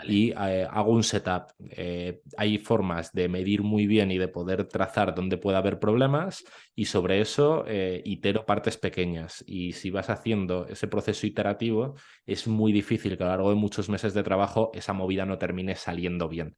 S2: y eh, hago un setup. Eh, hay formas de medir muy bien y de poder trazar dónde puede haber problemas y sobre eso eh, itero partes pequeñas. Y si vas haciendo ese proceso iterativo, es muy difícil que a lo largo de muchos meses de trabajo esa movida no termine saliendo bien.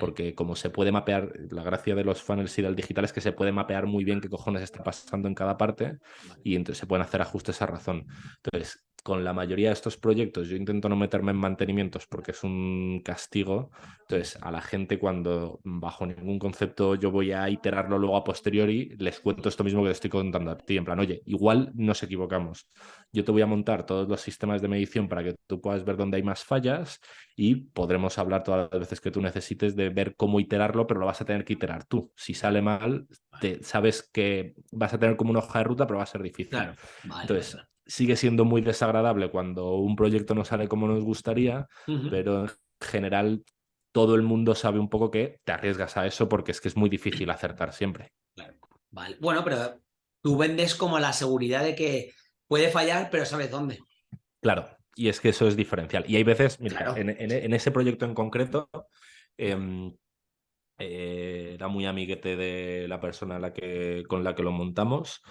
S2: Porque como se puede mapear, la gracia de los funnels y del digital es que se puede mapear muy bien qué cojones está pasando en cada parte y entonces se pueden hacer ajustes a razón. Entonces, con la mayoría de estos proyectos yo intento no meterme en mantenimientos porque es un castigo. Entonces, a la gente cuando bajo ningún concepto yo voy a iterarlo luego a posteriori, les cuento esto mismo que te estoy contando a ti, en plan, oye, igual nos equivocamos. Yo te voy a montar todos los sistemas de medición para que tú puedas ver dónde hay más fallas y podremos hablar todas las veces que tú necesites de ver cómo iterarlo, pero lo vas a tener que iterar tú. Si sale mal, te, sabes que vas a tener como una hoja de ruta, pero va a ser difícil. Entonces, sigue siendo muy desagradable cuando un proyecto no sale como nos gustaría, pero en general todo el mundo sabe un poco que te arriesgas a eso porque es que es muy difícil acertar siempre.
S1: Vale. Bueno, pero tú vendes como la seguridad de que puede fallar, pero sabes dónde.
S2: Claro, y es que eso es diferencial. Y hay veces, mira, en, ese proyecto en concreto, em, eh, era muy amiguete de la persona la que, con la que lo montamos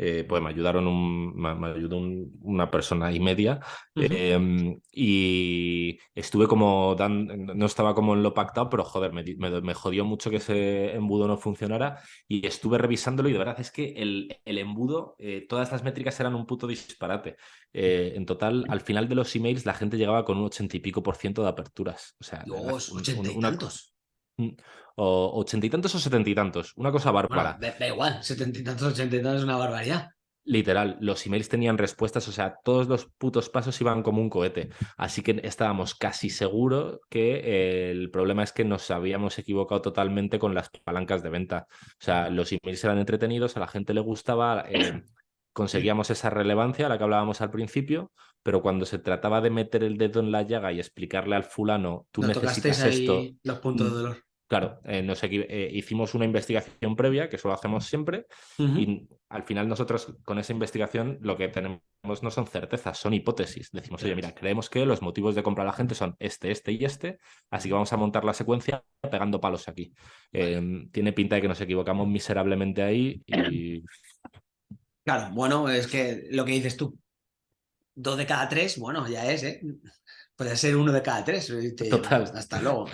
S2: eh, pues me ayudaron un, me, ayudó una persona y media em, y estuve como no estaba como en lo pactado pero joder me, me, jodió mucho que ese embudo no funcionara y estuve revisándolo y de verdad es que el, el embudo eh, todas las métricas eran un puto disparate. Eh, en total al final de los emails la gente llegaba con un ochenta y pico por ciento de aperturas o sea
S1: ochenta y tantos
S2: o ochenta y tantos o setenta y tantos. Una cosa bárbara.
S1: da, igual, setenta y tantos, ochenta y tantos es una barbaridad.
S2: Literal, los emails tenían respuestas, o sea, todos los putos pasos iban como un cohete. Así que estábamos casi seguros que el problema es que nos habíamos equivocado totalmente con las palancas de venta. O sea, los emails eran entretenidos, a la gente le gustaba, eh, [CLEARS THROAT] conseguíamos esa relevancia a la que hablábamos al principio, pero cuando se trataba de meter el dedo en la llaga y explicarle al fulano, tú necesitas esto.
S1: Los puntos de dolor.
S2: Claro, eh, eh, hicimos una investigación previa, que eso lo hacemos siempre, y al final nosotros con esa investigación lo que tenemos no son certezas, son hipótesis. Decimos, oye, mira, creemos que los motivos de compra a la gente son este, este y este, así que vamos a montar la secuencia pegando palos aquí. Em, tiene pinta de que nos equivocamos miserablemente ahí y...
S1: Claro, bueno, es que lo que dices tú, dos de cada tres, bueno, ya es, ¿eh? Puede ser uno de cada tres. Total. Hasta luego.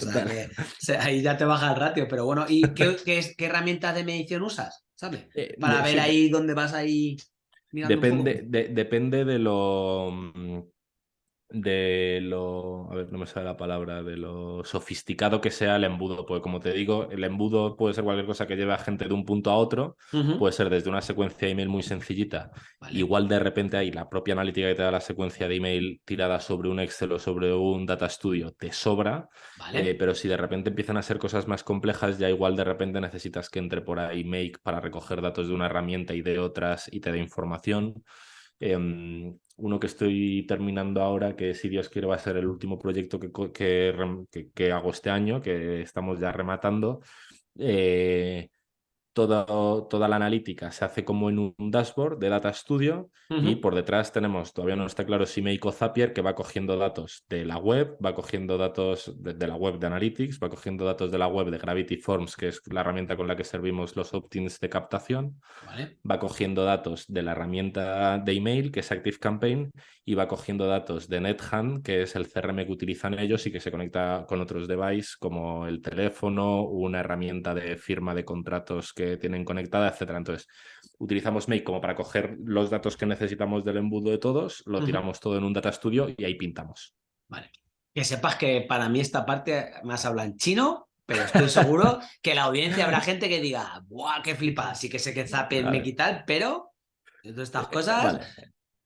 S1: ahí ya te baja el ratio. Pero bueno, ¿y qué, qué, herramienta de medición usas? ¿Sabes? Eh, Para ver ahí dónde vas ahí.
S2: Depende, de, depende de lo. De lo, a ver, no me sale la palabra, de lo sofisticado que sea el embudo. Porque como te digo, el embudo puede ser cualquier cosa que lleve a gente de un punto a otro, puede ser desde una secuencia de email muy sencillita. Igual de repente hay la propia analítica que te da la secuencia de email tirada sobre un Excel o sobre un Data Studio, te sobra. Eh, pero si de repente empiezan a ser cosas más complejas, ya igual de repente necesitas que entre por ahí Make para recoger datos de una herramienta y de otras y te dé información. Em, uno que estoy terminando ahora, que si Dios quiere va a ser el último proyecto que, que, que, hago este año, que estamos ya rematando. Eh, toda, la analítica se hace como en un dashboard de Data Studio y por detrás tenemos, todavía no está claro si Meiko Zapier, que va cogiendo datos de la web, va cogiendo datos de, la web de Analytics, va cogiendo datos de la web de Gravity Forms, que es la herramienta con la que servimos los opt-ins de captación, va cogiendo datos de la herramienta de email, que es ActiveCampaign, y va cogiendo datos de NetHand, que es el CRM que utilizan ellos y que se conecta con otros devices como el teléfono, una herramienta de firma de contratos que tienen conectada, etcétera. Entonces, utilizamos Make como para coger los datos que necesitamos del embudo de todos, lo tiramos todo en un Data Studio y ahí pintamos.
S1: Vale. Que sepas que para mí esta parte más habla en chino, pero estoy seguro [LAUGHS] que la audiencia habrá gente que diga, ¡buah, qué flipa! Sí que sé que Zapier me quitar, pero de todas estas cosas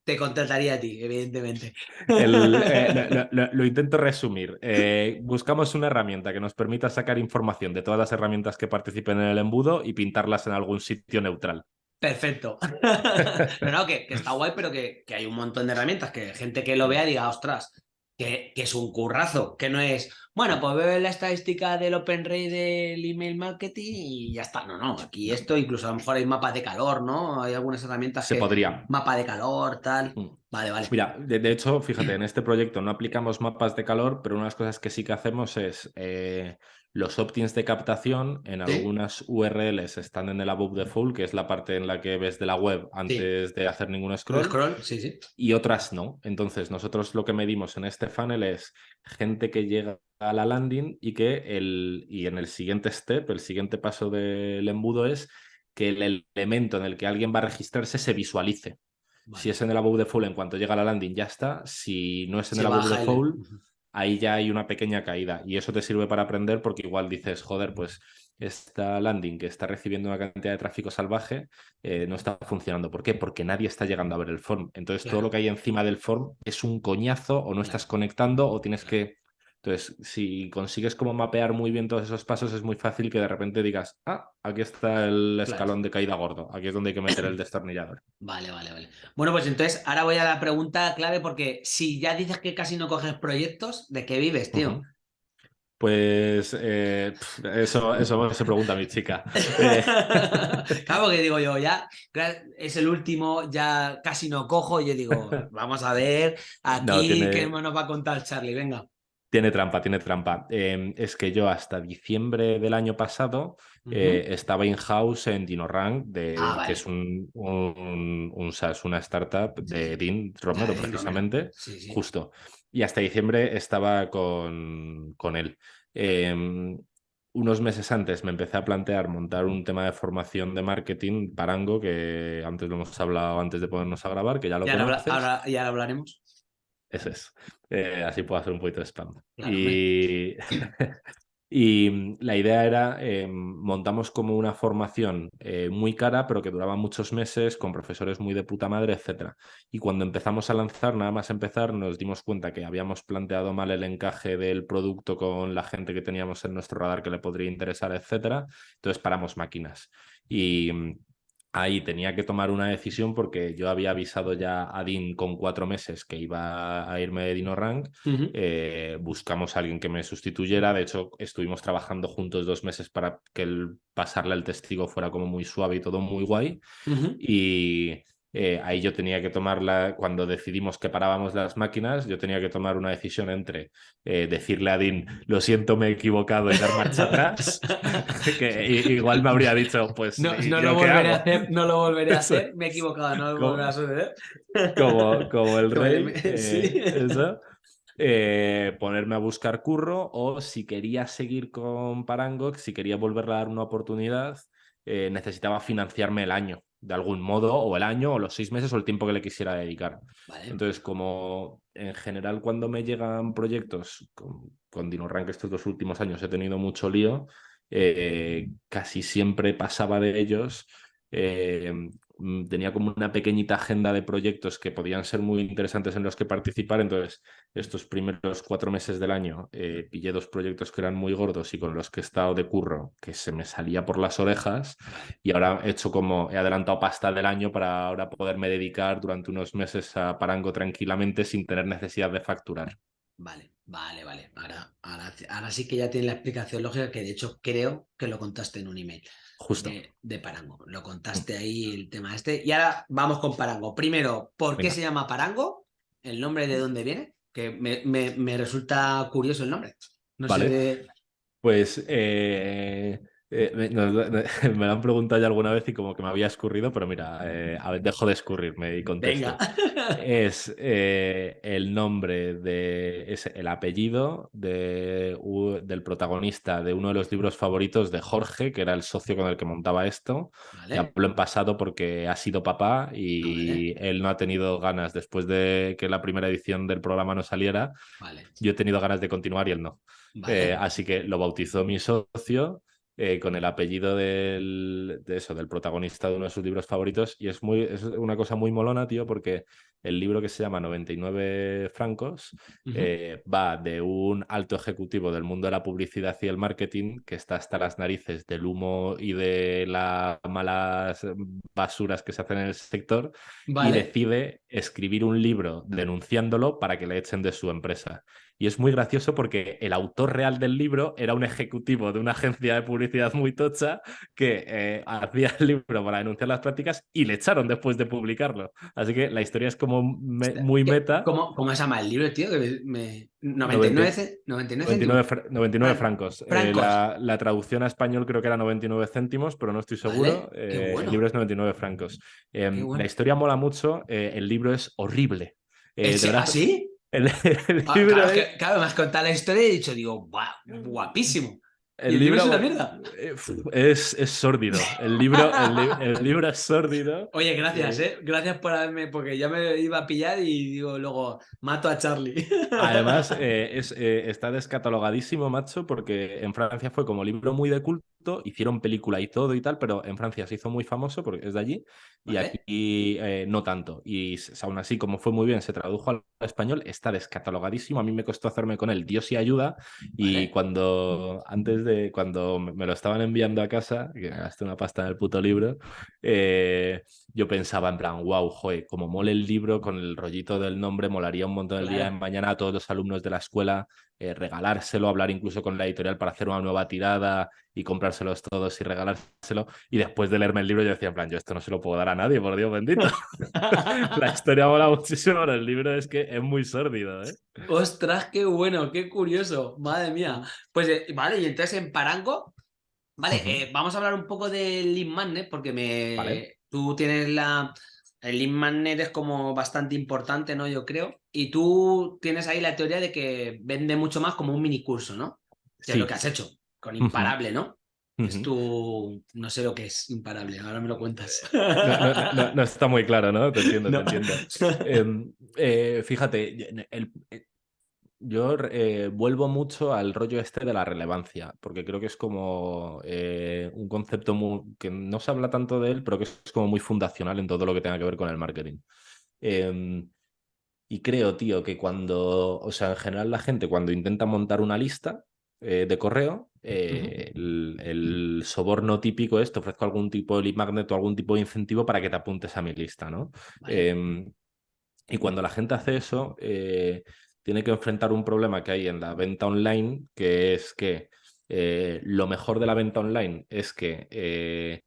S1: te contrataría a ti, evidentemente.
S2: Eh, [LAUGHS] lo, intento resumir. Eh, buscamos una herramienta que nos permita sacar información de todas las herramientas que participen en el embudo y pintarlas en algún sitio neutral.
S1: Perfecto. [LAUGHS] [LAUGHS] no, no, que, está guay, pero que, que, hay un montón de herramientas que gente que lo vea diga, ostras, que, es un currazo, que no es, bueno, pues veo la estadística del OpenRay del email marketing y ya está. No, no, aquí esto incluso a lo mejor hay mapas de calor, ¿no? Hay algunas herramientas
S2: Se podría.
S1: Mapa de calor, tal. Mm. Vale, vale.
S2: Mira, de, hecho, fíjate, [CLEARS THROAT] en este proyecto no aplicamos mapas de calor, pero una de las cosas que sí que hacemos es eh, los opt-ins de captación en algunas URLs están en el above full, que es la parte en la que ves de la web antes de hacer ningún scroll.
S1: scroll, sí, sí.
S2: Y otras no. Entonces, nosotros lo que medimos en este funnel es gente que llega a la landing y que el, y en el siguiente step, el siguiente paso del embudo es que el elemento en el que alguien va a registrarse se visualice. Si es en el above full, en cuanto llega a la landing ya está. Si no es en el above the full, ahí ya hay una pequeña caída. Y eso te sirve para aprender porque igual dices, joder, pues esta landing que está recibiendo una cantidad de tráfico salvaje eh, no está funcionando. ¿Por qué? Porque nadie está llegando a ver el form. Entonces todo lo que hay encima del form es un coñazo o no estás conectando o tienes que entonces, si consigues como mapear muy bien todos esos pasos, es muy fácil que de repente digas, ah, aquí está el escalón de caída gordo, aquí es donde hay que meter el [CLEARS THROAT] destornillador.
S1: Vale, vale, vale. Bueno, pues entonces ahora voy a la pregunta clave porque si ya dices que casi no coges proyectos, ¿de qué vives, tío?
S2: Pues eh, eso, eso se pregunta mi chica. [LAUGHS]
S1: claro, que digo yo, ya es el último, ya casi no cojo, y yo digo, [LAUGHS] vamos a ver aquí qué nos va a contar Charlie, venga.
S2: Tiene trampa, tiene trampa. Em, es que yo hasta diciembre del año pasado eh, estaba in-house en DinoRank, de, ah, que es un, un, una startup de Dean Romero, precisamente, justo. Y hasta diciembre estaba con, con él. Em, unos meses antes me empecé a plantear montar un tema de formación de marketing, Parango, que antes lo hemos hablado antes de ponernos a grabar, que ya lo
S1: ya Ahora, ya lo hablaremos.
S2: Eso es. Eh, así puedo hacer un poquito de spam. y, [LAUGHS] y, mm, la idea era, eh, montamos como una formación eh, muy cara, pero que duraba muchos meses, con profesores muy de puta madre, etc. Y cuando empezamos a lanzar, nada más empezar, nos dimos cuenta que habíamos planteado mal el encaje del producto con la gente que teníamos en nuestro radar que le podría interesar, etc. Entonces paramos máquinas. Y mm, ahí tenía que tomar una decisión porque yo había avisado ya a Dean con cuatro meses que iba a irme de Dino Rank. Eh, buscamos a alguien que me sustituyera. De hecho, estuvimos trabajando juntos dos meses para que el pasarle al testigo fuera como muy suave y todo muy guay. Y eh, ahí yo tenía que tomar la, cuando decidimos que parábamos las máquinas, yo tenía que tomar una decisión entre eh, decirle a Dean, lo siento, me he equivocado y dar marcha atrás, [LAUGHS] que igual me habría dicho, pues...
S1: No, lo, volveré a hacer, no lo volveré a hacer, me he equivocado, no lo volveré a hacer.
S2: Como, como el rey, [LAUGHS] eh, ponerme a buscar curro o si quería seguir con Parangox, si quería volverle a dar una oportunidad, necesitaba financiarme el año de algún modo, o el año, o los seis meses, o el tiempo que le quisiera dedicar. Entonces, como en general cuando me llegan proyectos, con, con DinoRank estos dos últimos años he tenido mucho lío, eh, casi siempre pasaba de ellos eh, tenía como una pequeñita agenda de proyectos que podían ser muy interesantes en los que participar. Entonces, estos primeros cuatro meses del año eh, pillé dos proyectos que eran muy gordos y con los que he estado de curro, que se me salía por las orejas. Y ahora he hecho como, he adelantado pasta del año para ahora poderme dedicar durante unos meses a Parango tranquilamente sin tener necesidad de facturar.
S1: Vale, vale, vale. Ahora, ahora, ahora sí que ya tiene la explicación lógica que de hecho creo que lo contaste en un email.
S2: Justo.
S1: De, Parango. Lo contaste ahí el tema este. Y ahora vamos con Parango. Primero, ¿por qué se llama Parango? ¿El nombre de dónde viene? Que me, resulta curioso el nombre. No
S2: vale.
S1: sé
S2: Pues eh, eh, me, lo [LAUGHS] han preguntado ya alguna vez y como que me había escurrido, pero mira, eh, a ver, dejo de escurrirme y contesto. [LAUGHS] Es eh, el nombre de, es el apellido de, del protagonista de uno de los libros favoritos de Jorge, que era el socio con el que montaba esto. Vale. hablo en pasado porque ha sido papá y él no ha tenido ganas después de que la primera edición del programa no saliera. Yo he tenido ganas de continuar y él no. así que lo bautizó mi socio eh, con el apellido del, de eso, del protagonista de uno de sus libros favoritos. Y es, muy, es una cosa muy molona, tío, porque el libro que se llama 99 francos eh, va de un alto ejecutivo del mundo de la publicidad y el marketing que está hasta las narices del humo y de las malas basuras que se hacen en el sector y decide escribir un libro denunciándolo para que le echen de su empresa. Y es muy gracioso porque el autor real del libro era un ejecutivo de una agencia de publicidad muy tocha que eh, hacía el libro para denunciar las prácticas y le echaron después de publicarlo. Así que la historia es como muy meta.
S1: ¿Cómo, ¿Cómo, se llama el libro, tío? me... 99,
S2: 99, francos. Eh, la, traducción a español creo que era 99 céntimos, pero no estoy seguro. Eh, el libro es 99 francos. Em, la historia mola mucho. el libro es horrible.
S1: ¿Es, ¿Ah, [LAUGHS] sí?
S2: El,
S1: ah, libro claro, que, claro, me has contado la historia y he dicho, digo, guapísimo.
S2: El, libro, es una mierda. Eh, es, es sórdido. El libro, el, libro es sórdido. [LAUGHS]
S1: Oye, gracias, eh. Gracias por haberme, porque ya me iba a pillar y digo, luego mato a Charlie. [LAUGHS]
S2: Además, eh, es, eh, está descatalogadísimo, macho, porque en Francia fue como libro muy de culto hicieron película y todo y tal, pero en Francia se hizo muy famoso porque es de allí y aquí eh, no tanto. Y aún así, como fue muy bien, se tradujo al español, está descatalogadísimo. A mí me costó hacerme con él Dios y ayuda. Y cuando, antes de, cuando me lo estaban enviando a casa, que gasté una pasta en el puto libro, eh, yo pensaba en plan, wow, joder, como mole el libro con el rollito del nombre, molaría un montón el día en mañana a todos los alumnos de la escuela eh, regalárselo, hablar incluso con la editorial para hacer una nueva tirada y comprárselos todos y regalárselo. Y después de leerme el libro yo decía, en plan, yo esto no se lo puedo dar a nadie, por Dios bendito. [LAUGHS] la historia mola muchísimo, pero el libro es que es muy sórdido, ¿eh?
S1: Ostras, qué bueno, qué curioso, madre mía. Pues eh, vale, y entonces en Parango, vale, eh, vamos a hablar un poco del Lean Magnet, porque me... tú tienes la el lead magnet es como bastante importante, ¿no? Yo creo. Y tú tienes ahí la teoría de que vende mucho más como un mini curso, ¿no? Que es lo que has hecho con Imparable, ¿no? Es tu... No sé lo que es Imparable, ahora me lo cuentas. [LAUGHS]
S2: No, está muy claro, ¿no? Te entiendo, te entiendo. [LAUGHS] Em, eh, fíjate, el, yo eh, vuelvo mucho al rollo este de la relevancia, porque creo que es como eh, un concepto que no se habla tanto de él, pero que es como muy fundacional en todo lo que tenga que ver con el marketing. Em, y creo, tío, que cuando, o sea, en general la gente cuando intenta montar una lista eh, de correo, el, soborno típico es te ofrezco algún tipo de lead magnet o algún tipo de incentivo para que te apuntes a mi lista, ¿no? Em, y cuando la gente hace eso tiene que enfrentar un problema que hay en la venta online, que es que eh, lo mejor de la venta online es que eh,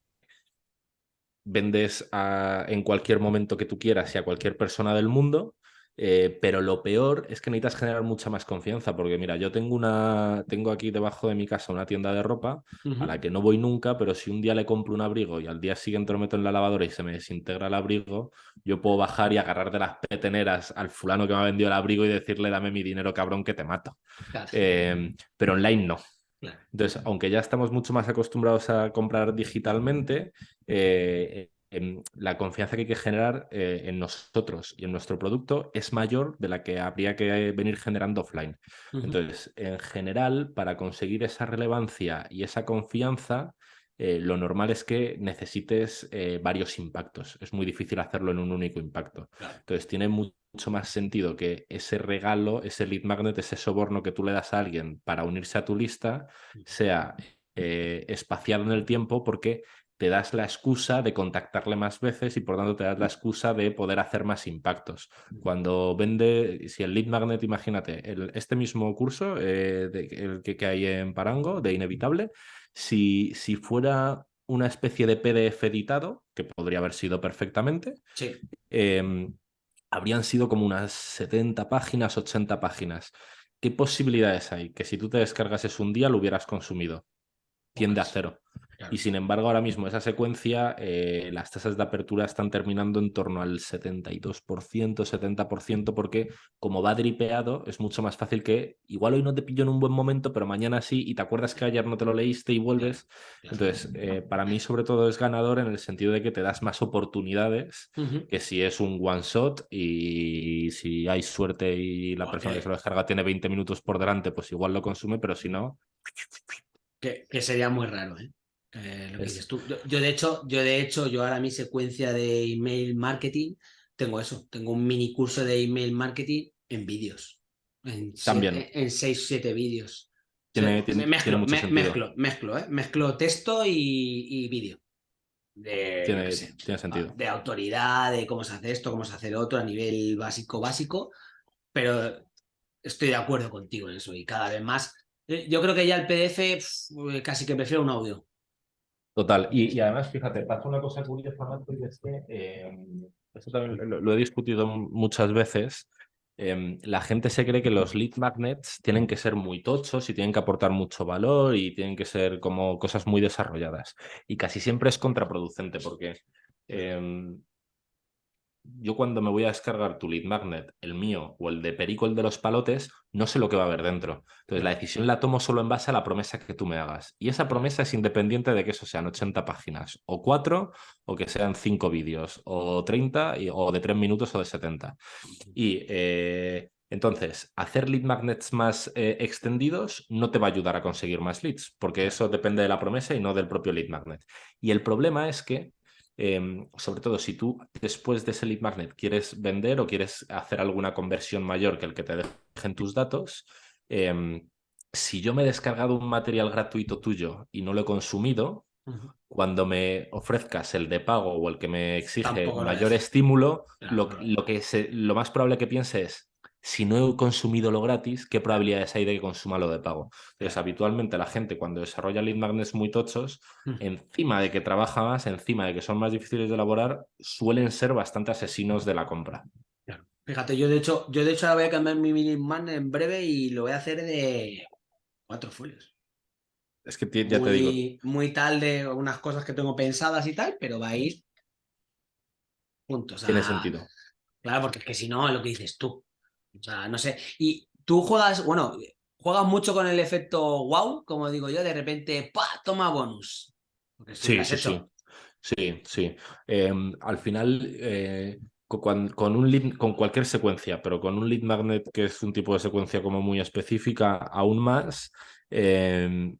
S2: vendes en cualquier momento que tú quieras y a cualquier persona del mundo, eh, pero lo peor es que necesitas generar mucha más confianza, porque mira, yo tengo una, tengo aquí debajo de mi casa una tienda de ropa a la que no voy nunca, pero si un día le compro un abrigo y al día siguiente lo meto en la lavadora y se me desintegra el abrigo, yo puedo bajar y agarrar de las peteneras al fulano que me ha vendido el abrigo y decirle dame mi dinero cabrón que te mato. Em, pero online no. Entonces, aunque ya estamos mucho más acostumbrados a comprar digitalmente, eh, em, la confianza que hay que generar eh, en nosotros y en nuestro producto es mayor de la que habría que venir generando offline. Entonces, en general, para conseguir esa relevancia y esa confianza, eh, lo normal es que necesites eh, varios impactos. Es muy difícil hacerlo en un único impacto. Entonces, tiene mucho más sentido que ese regalo, ese lead magnet, ese soborno que tú le das a alguien para unirse a tu lista, sea eh, espaciado en el tiempo porque te das la excusa de contactarle más veces y por tanto te das la excusa de poder hacer más impactos. Cuando vende, si el lead magnet, imagínate, este mismo curso, el que, que, hay en Parango, de Inevitable, si, si fuera una especie de PDF editado, que podría haber sido perfectamente, em, habrían sido como unas 70 páginas, 80 páginas. ¿Qué posibilidades hay? Que si tú te descargases un día lo hubieras consumido. Tiende a cero. Y sin embargo, ahora mismo esa secuencia, eh, las tasas de apertura están terminando en torno al 72%, 70%, porque como va dripeado, es mucho más fácil que igual hoy no te pillo en un buen momento, pero mañana sí, y te acuerdas que ayer no te lo leíste y vuelves. Entonces, eh, para mí sobre todo es ganador en el sentido de que te das más oportunidades que si es un one shot y si hay suerte y la persona que se lo descarga tiene 20 minutos por delante, pues igual lo consume, pero si no...
S1: Que, que sería muy raro, ¿eh? Eh, yo, de hecho, yo de hecho, yo ahora mi secuencia de email marketing tengo eso, tengo un mini curso de email marketing en vídeos. En
S2: También.
S1: en 6 7 vídeos.
S2: Tiene,
S1: mezclo,
S2: mezclo,
S1: mezclo, ¿eh? mezclo texto y, vídeo.
S2: tiene, sentido.
S1: De autoridad, de cómo se hace esto, cómo se hace lo otro a nivel básico, básico. Pero estoy de acuerdo contigo en eso y cada vez más. Eh, yo creo que ya el PDF casi que prefiero un audio.
S2: Total. Y, además, fíjate, pasa una cosa curiosa, y es que em, esto también lo, he discutido muchas veces. Em, la gente se cree que los lead magnets tienen que ser muy tochos y tienen que aportar mucho valor y tienen que ser como cosas muy desarrolladas. Y casi siempre es contraproducente porque em, yo cuando me voy a descargar tu lead magnet, el mío o el de Perico, el de los palotes, no sé lo que va a haber dentro. Entonces la decisión la tomo solo en base a la promesa que tú me hagas. Y esa promesa es independiente de que eso sean 80 páginas, o 4, o que sean 5 vídeos, o 30, o de 3 minutos o de 70. Y eh, entonces, hacer lead magnets más eh, extendidos no te va a ayudar a conseguir más leads, porque eso depende de la promesa y no del propio lead magnet. Y el problema es que Em, sobre todo si tú después de ese lead magnet quieres vender o quieres hacer alguna conversión mayor que el que te dejen tus datos, em, si yo me he descargado un material gratuito tuyo y no lo he consumido, cuando me ofrezcas el de pago o el que me exige mayor estímulo, lo, que lo más probable que piense es, si no he consumido lo gratis, ¿qué probabilidades hay de que consuma lo de pago? Entonces, habitualmente la gente cuando desarrolla lead magnets muy tochos, mm. encima de que trabaja más, encima de que son más difíciles de elaborar, suelen ser bastante asesinos de la compra.
S1: Fíjate, yo de hecho, yo de hecho ahora voy a cambiar mi lead magnet en breve y lo voy a hacer de cuatro folios.
S2: Es que ya te digo.
S1: Muy tal de unas cosas que tengo pensadas y tal, pero va a ir puntos.
S2: Tiene sentido.
S1: Claro, porque es que si no, es lo que dices tú. O sea, no sé. Y tú juegas, bueno, juegas mucho con el efecto wow, como digo yo, de repente, ¡pa! Toma bonus.
S2: Sí, sí, sí, sí. Sí, em, al final, eh, con, un con cualquier secuencia, pero con un lead magnet que es un tipo de secuencia como muy específica, aún más. Em,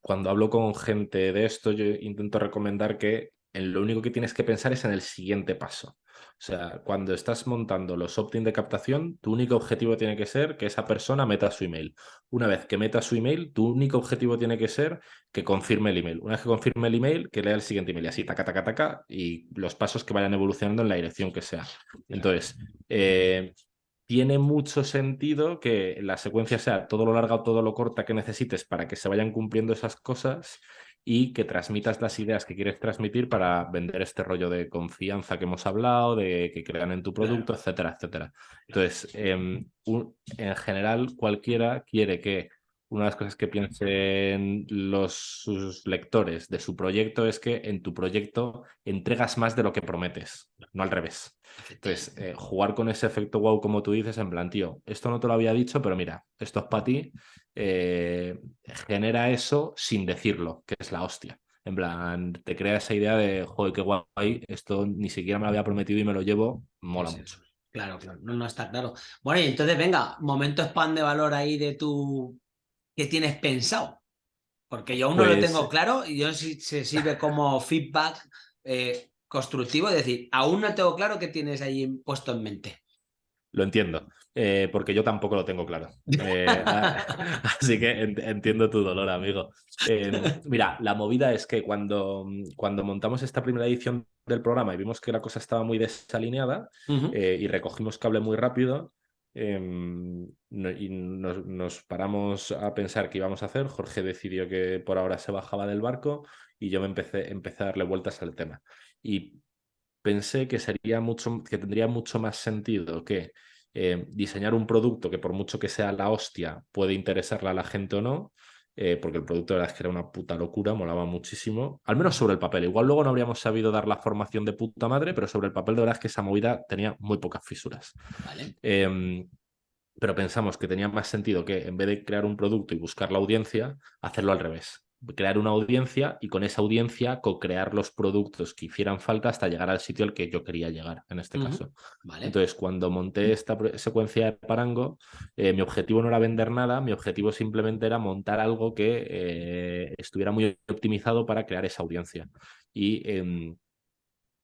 S2: cuando hablo con gente de esto, yo intento recomendar que en lo único que tienes que pensar es en el siguiente paso. O sea, cuando estás montando los opt-in de captación, tu único objetivo tiene que ser que esa persona meta su email. Una vez que meta su email, tu único objetivo tiene que ser que confirme el email. Una vez que confirme el email, que lea el siguiente email y así, taca, taca, taca, y los pasos que vayan evolucionando en la dirección que sea. Entonces, eh, tiene mucho sentido que la secuencia sea todo lo larga o todo lo corta que necesites para que se vayan cumpliendo esas cosas y que transmitas las ideas que quieres transmitir para vender este rollo de confianza que hemos hablado, de que crean en tu producto, etcétera, etcétera. Entonces, em, en general, cualquiera quiere que una de las cosas que piensen los sus lectores de su proyecto es que en tu proyecto entregas más de lo que prometes, no al revés. Entonces, eh, jugar con ese efecto wow, como tú dices, en plan, tío, esto no te lo había dicho, pero mira, esto es para ti, eh, genera eso sin decirlo, que es la hostia. En plan, te crea esa idea de, joder, qué guay, esto ni siquiera me lo había prometido y me lo llevo, mola mucho.
S1: Claro, claro, no, no está claro. Bueno, y entonces venga, momento spam de valor ahí de tu... ¿Qué tienes pensado? Porque yo aún no lo tengo pues claro y yo si se sirve como feedback eh, constructivo, es decir, aún no tengo claro qué tienes ahí puesto en mente.
S2: Lo entiendo, eh, porque yo tampoco lo tengo claro. Eh, [LAUGHS] así que entiendo tu dolor, amigo. Em, mira, la movida es que cuando, cuando montamos esta primera edición del programa y vimos que la cosa estaba muy desalineada eh, y recogimos cable muy rápido, em, y nos, paramos a pensar qué íbamos a hacer. Jorge decidió que por ahora se bajaba del barco y yo me empecé, empecé a darle vueltas al tema. Y pensé que, sería mucho, que tendría mucho más sentido que eh, diseñar un producto que por mucho que sea la hostia puede interesarle a la gente o no, eh, porque el producto de verdad es que era una puta locura, molaba muchísimo, al menos sobre el papel. Igual luego no habríamos sabido dar la formación de puta madre, pero sobre el papel de verdad es que esa movida tenía muy pocas fisuras. Em, pero pensamos que tenía más sentido que en vez de crear un producto y buscar la audiencia, hacerlo al revés crear una audiencia y con esa audiencia co-crear los productos que hicieran falta hasta llegar al sitio al que yo quería llegar, en este caso. Entonces, cuando monté esta secuencia de Parango, eh, mi objetivo no era vender nada, mi objetivo simplemente era montar algo que eh, estuviera muy optimizado para crear esa audiencia. Y em,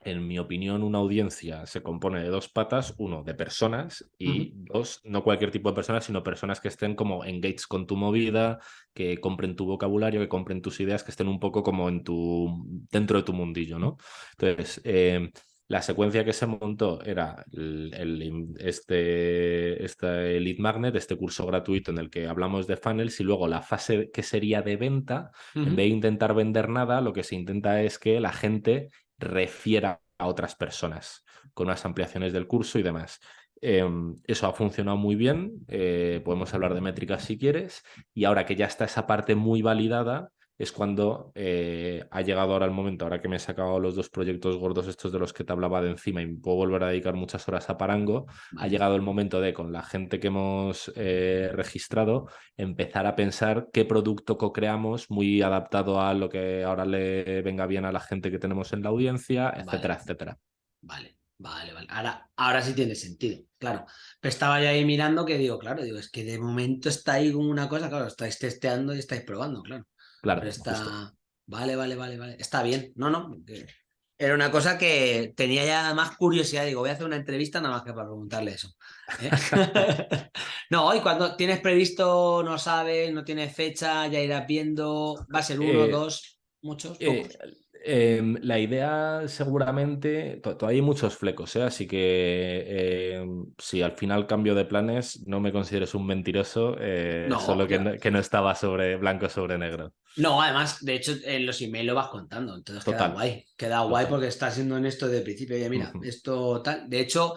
S2: en mi opinión, una audiencia se compone de dos patas, uno, de personas y dos, no cualquier tipo de personas, sino personas que estén como engaged con tu movida, que compren tu vocabulario, que compren tus ideas, que estén un poco como en tu, dentro de tu mundillo, ¿no? Entonces, eh, la secuencia que se montó era el, este, este Lead Magnet, este curso gratuito en el que hablamos de funnels y luego la fase que sería de venta, en vez de intentar vender nada, lo que se intenta es que la gente refiera a otras personas con unas ampliaciones del curso y demás. Em, eso ha funcionado muy bien, eh, podemos hablar de métricas si quieres, y ahora que ya está esa parte muy validada, es cuando eh, ha llegado ahora el momento, ahora que me he sacado los dos proyectos gordos estos de los que te hablaba de encima y puedo volver a dedicar muchas horas a Parango, ha llegado el momento de, con la gente que hemos eh, registrado, empezar a pensar qué producto co-creamos muy adaptado a lo que ahora le venga bien a la gente que tenemos en la audiencia, etcétera, etcétera.
S1: Vale. Vale, vale. Ahora, ahora sí tiene sentido, claro. Pero estaba ya ahí mirando que digo, claro, digo, es que de momento está ahí una cosa, claro, estáis testeando y estáis probando, claro.
S2: Claro.
S1: está... Vale, vale, vale, vale. Está bien. No, no. Era una cosa que tenía ya más curiosidad. Digo, voy a hacer una entrevista nada más que para preguntarle eso. ¿eh? [LAUGHS] no, hoy cuando tienes previsto, no sabes, no tienes fecha, ya irás viendo. Va a ser uno, eh, dos, muchos,
S2: eh, Em, la idea seguramente, todavía hay muchos flecos, ¿eh? así que em, si al final cambio de planes, no me consideres un mentiroso, eh, solo que no, estaba sobre blanco sobre negro.
S1: No, además, de hecho, en los emails lo vas contando, entonces queda guay, queda guay porque estás siendo honesto de principio, oye, mira, esto tal, de hecho,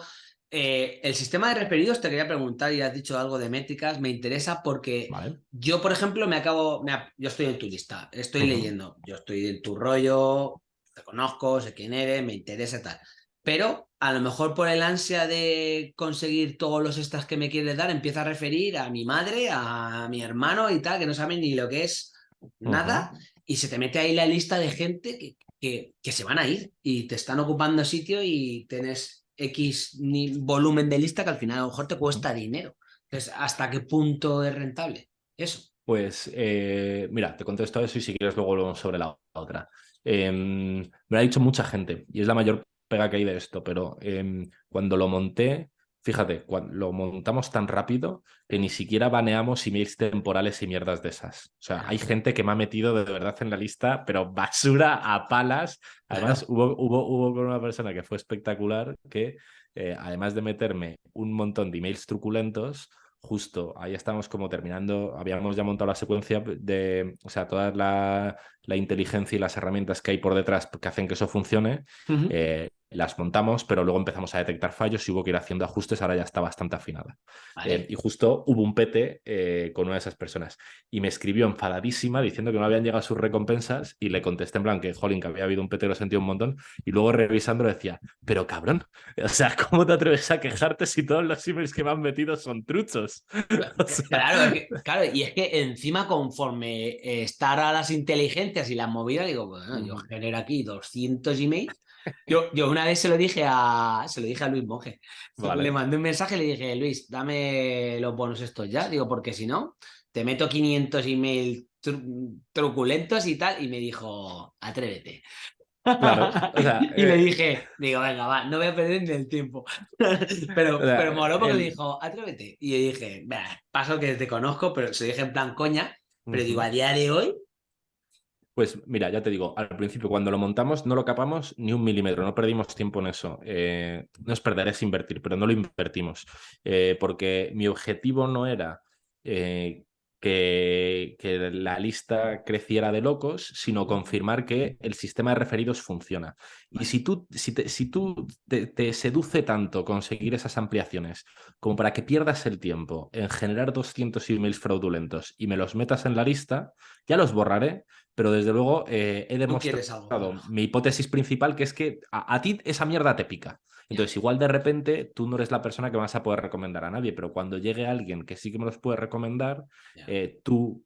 S1: eh, el sistema de referidos, te quería preguntar y has dicho algo de métricas, me interesa porque yo, por ejemplo, me acabo, yo estoy en tu lista, estoy leyendo, yo estoy en tu rollo, te conozco, sé quién eres, me interesa tal, pero a lo mejor por el ansia de conseguir todos los extras que me quieres dar, empieza a referir a mi madre, a mi hermano y tal, que no saben ni lo que es nada, y se te mete ahí la lista de gente que, que, que se van a ir y te están ocupando sitio y tenés X volumen de lista que al final a lo mejor te cuesta dinero. Entonces, ¿hasta qué punto es rentable? Eso.
S2: Pues eh, mira, te contesto eso y si quieres luego volvemos sobre la otra. Em, me lo ha dicho mucha gente y es la mayor pega que hay de esto, pero em, cuando lo monté Fíjate, cuando lo montamos tan rápido que ni siquiera baneamos emails temporales y mierdas de esas. O sea, hay gente que me ha metido de verdad en la lista, pero basura a palas. Además, hubo, hubo, hubo con una persona que fue espectacular que, eh, además de meterme un montón de emails truculentos, justo ahí estamos como terminando, habíamos ya montado la secuencia de, o sea, toda la, inteligencia y las herramientas que hay por detrás que hacen que eso funcione. Eh, las montamos, pero luego empezamos a detectar fallos y hubo que ir haciendo ajustes, ahora ya está bastante afinada.
S1: Vale.
S2: Eh, y justo hubo un pete eh, con una de esas personas y me escribió enfadadísima diciendo que no habían llegado sus recompensas y le contesté en plan que, jolín, que había habido un pete, lo sentí un montón y luego revisando decía, pero cabrón, [LAUGHS] o sea, ¿cómo te atreves a quejarte si todos los emails que me han metido son truchos? [LAUGHS] O sea,
S1: Claro, es que- claro, y es que encima conforme estar a las inteligencias y las movidas, digo, bueno, yo genero aquí 200 emails. [LAUGHS] Yo, yo una vez se lo dije a se lo dije a Luis Monge. [LAUGHS]
S2: Vale.
S1: Le mandé un mensaje y le dije, Luis, dame los bonos estos ya. Digo, porque si no, te meto 500 emails tru- truculentos y tal. Y me dijo, atrévete.
S2: Claro, o sea, [LAUGHS]
S1: y le
S2: eh,
S1: dije, digo, venga, va, no voy a perder ni el tiempo. pero,
S2: O sea,
S1: pero moló porque
S2: el-
S1: dijo, atrévete. Y yo dije, "Bah, paso que te conozco, pero se dije en plan coña. Pero digo, a día de hoy,
S2: Pues mira, ya te digo, al principio cuando lo montamos no lo capamos ni un milímetro, no perdimos tiempo en eso. Eh, no es perder, es invertir, pero no lo invertimos. Eh, porque mi objetivo no era eh, que, la lista creciera de locos, sino confirmar que el sistema de referidos funciona. Y si tú, si tú te seduce tanto conseguir esas ampliaciones como para que pierdas el tiempo en generar 200 emails fraudulentos y me los metas en la lista, ya los borraré, pero desde luego eh, he demostrado mi hipótesis principal, que es que a, a ti esa mierda te pica. Entonces, igual de repente tú no eres la persona que vas a poder recomendar a nadie, pero cuando llegue alguien que sí que me los puede recomendar, eh, tú,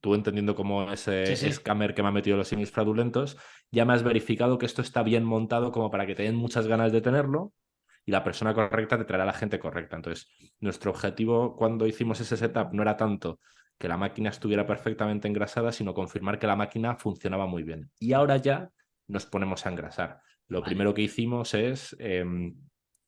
S2: tú entendiendo como ese
S1: Sí, sí.
S2: scammer que me ha metido los emails fraudulentos, ya me has verificado que esto está bien montado como para que te den muchas ganas de tenerlo y la persona correcta te traerá a la gente correcta. Entonces, nuestro objetivo cuando hicimos ese setup no era tanto que la máquina estuviera perfectamente engrasada, sino confirmar que la máquina funcionaba muy bien. Y ahora ya nos ponemos a engrasar. Lo
S1: Vale.
S2: primero que hicimos es em,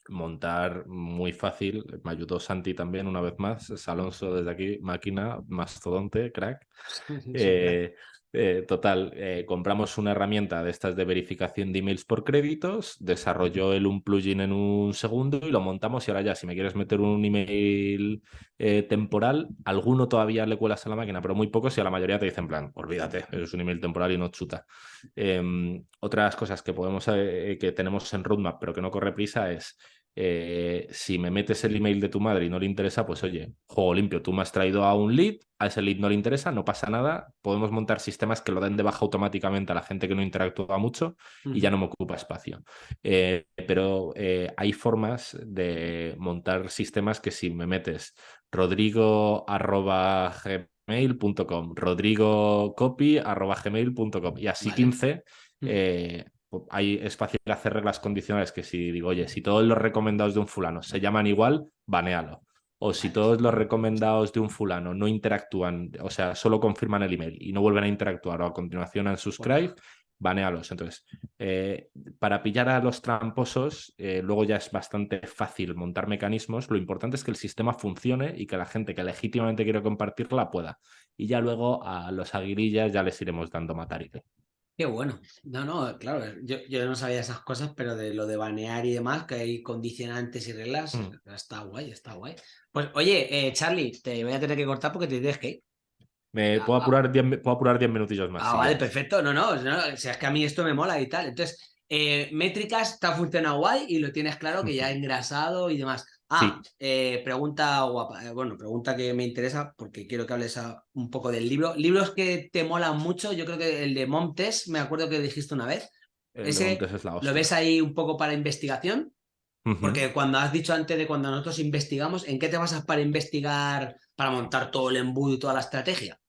S2: montar muy fácil, me ayudó Santi también una vez más, es Alonso desde aquí, máquina, mastodonte, crack. [LAUGHS] Eh, eh, total, eh, compramos una herramienta de estas de verificación de emails por créditos, desarrolló él un plugin en un segundo y lo montamos y ahora ya, si me quieres meter un email eh, temporal, alguno todavía le cuelas a la máquina, pero muy pocos y a la mayoría te dicen en plan, olvídate, es un email temporal y no chuta. Eh, otras cosas que podemos que tenemos en roadmap pero que no corre prisa es eh, si me metes el email de tu madre y no le interesa, pues oye, juego limpio, tú me has traído a un lead, a ese lead no le interesa, no pasa nada, podemos montar sistemas que lo den de baja automáticamente a la gente que no interactúa mucho y ya no me ocupa espacio. Eh, pero eh, hay formas de montar sistemas que si me metes rodrigo arroba gmail.com, rodrigo copy arroba gmail.com y así
S1: Vale.
S2: 15,
S1: Mm.
S2: Eh, ahí es fácil hacer reglas condicionales que si digo, oye, si todos los recomendados de un fulano se llaman igual, banealo. O si todos los recomendados de un fulano no interactúan, o sea, solo confirman el email y no vuelven a interactuar o a continuación han subscribe, banealos. Entonces, eh, para pillar a los tramposos, eh, luego ya es bastante fácil montar mecanismos. Lo importante es que el sistema funcione y que la gente que legítimamente quiere compartirla pueda. Y ya luego a los aguirillas ya les iremos dando matarite.
S1: Qué bueno. No, no, claro, yo, yo no sabía esas cosas, pero de lo de banear y demás, que hay condicionantes y reglas,
S2: Mm.
S1: está guay, está guay. Pues oye, eh, Charlie, te voy a tener que cortar porque te tienes que ir.
S2: Me
S1: Ah,
S2: puedo
S1: ah.
S2: apurar 10 mi- puedo apurar 10 minutillos más.
S1: Ah, vale, perfecto. No, no, no, o sea, es que a mí esto me mola y tal. Entonces, eh, métricas te ha funcionado guay y lo tienes claro que ya [LAUGHS] ha engrasado y demás. Ah, eh, pregunta guapa, eh, bueno, pregunta que me interesa porque quiero que hables a- un poco del libro. Libros que te molan mucho, yo creo que el de Montes, me acuerdo que dijiste una vez.
S2: El
S1: ese
S2: Montes es la
S1: ¿Lo ves ahí un poco para investigación? Porque cuando has dicho antes de cuando nosotros investigamos, ¿en qué te basas para investigar, para montar todo el embudo y toda la estrategia?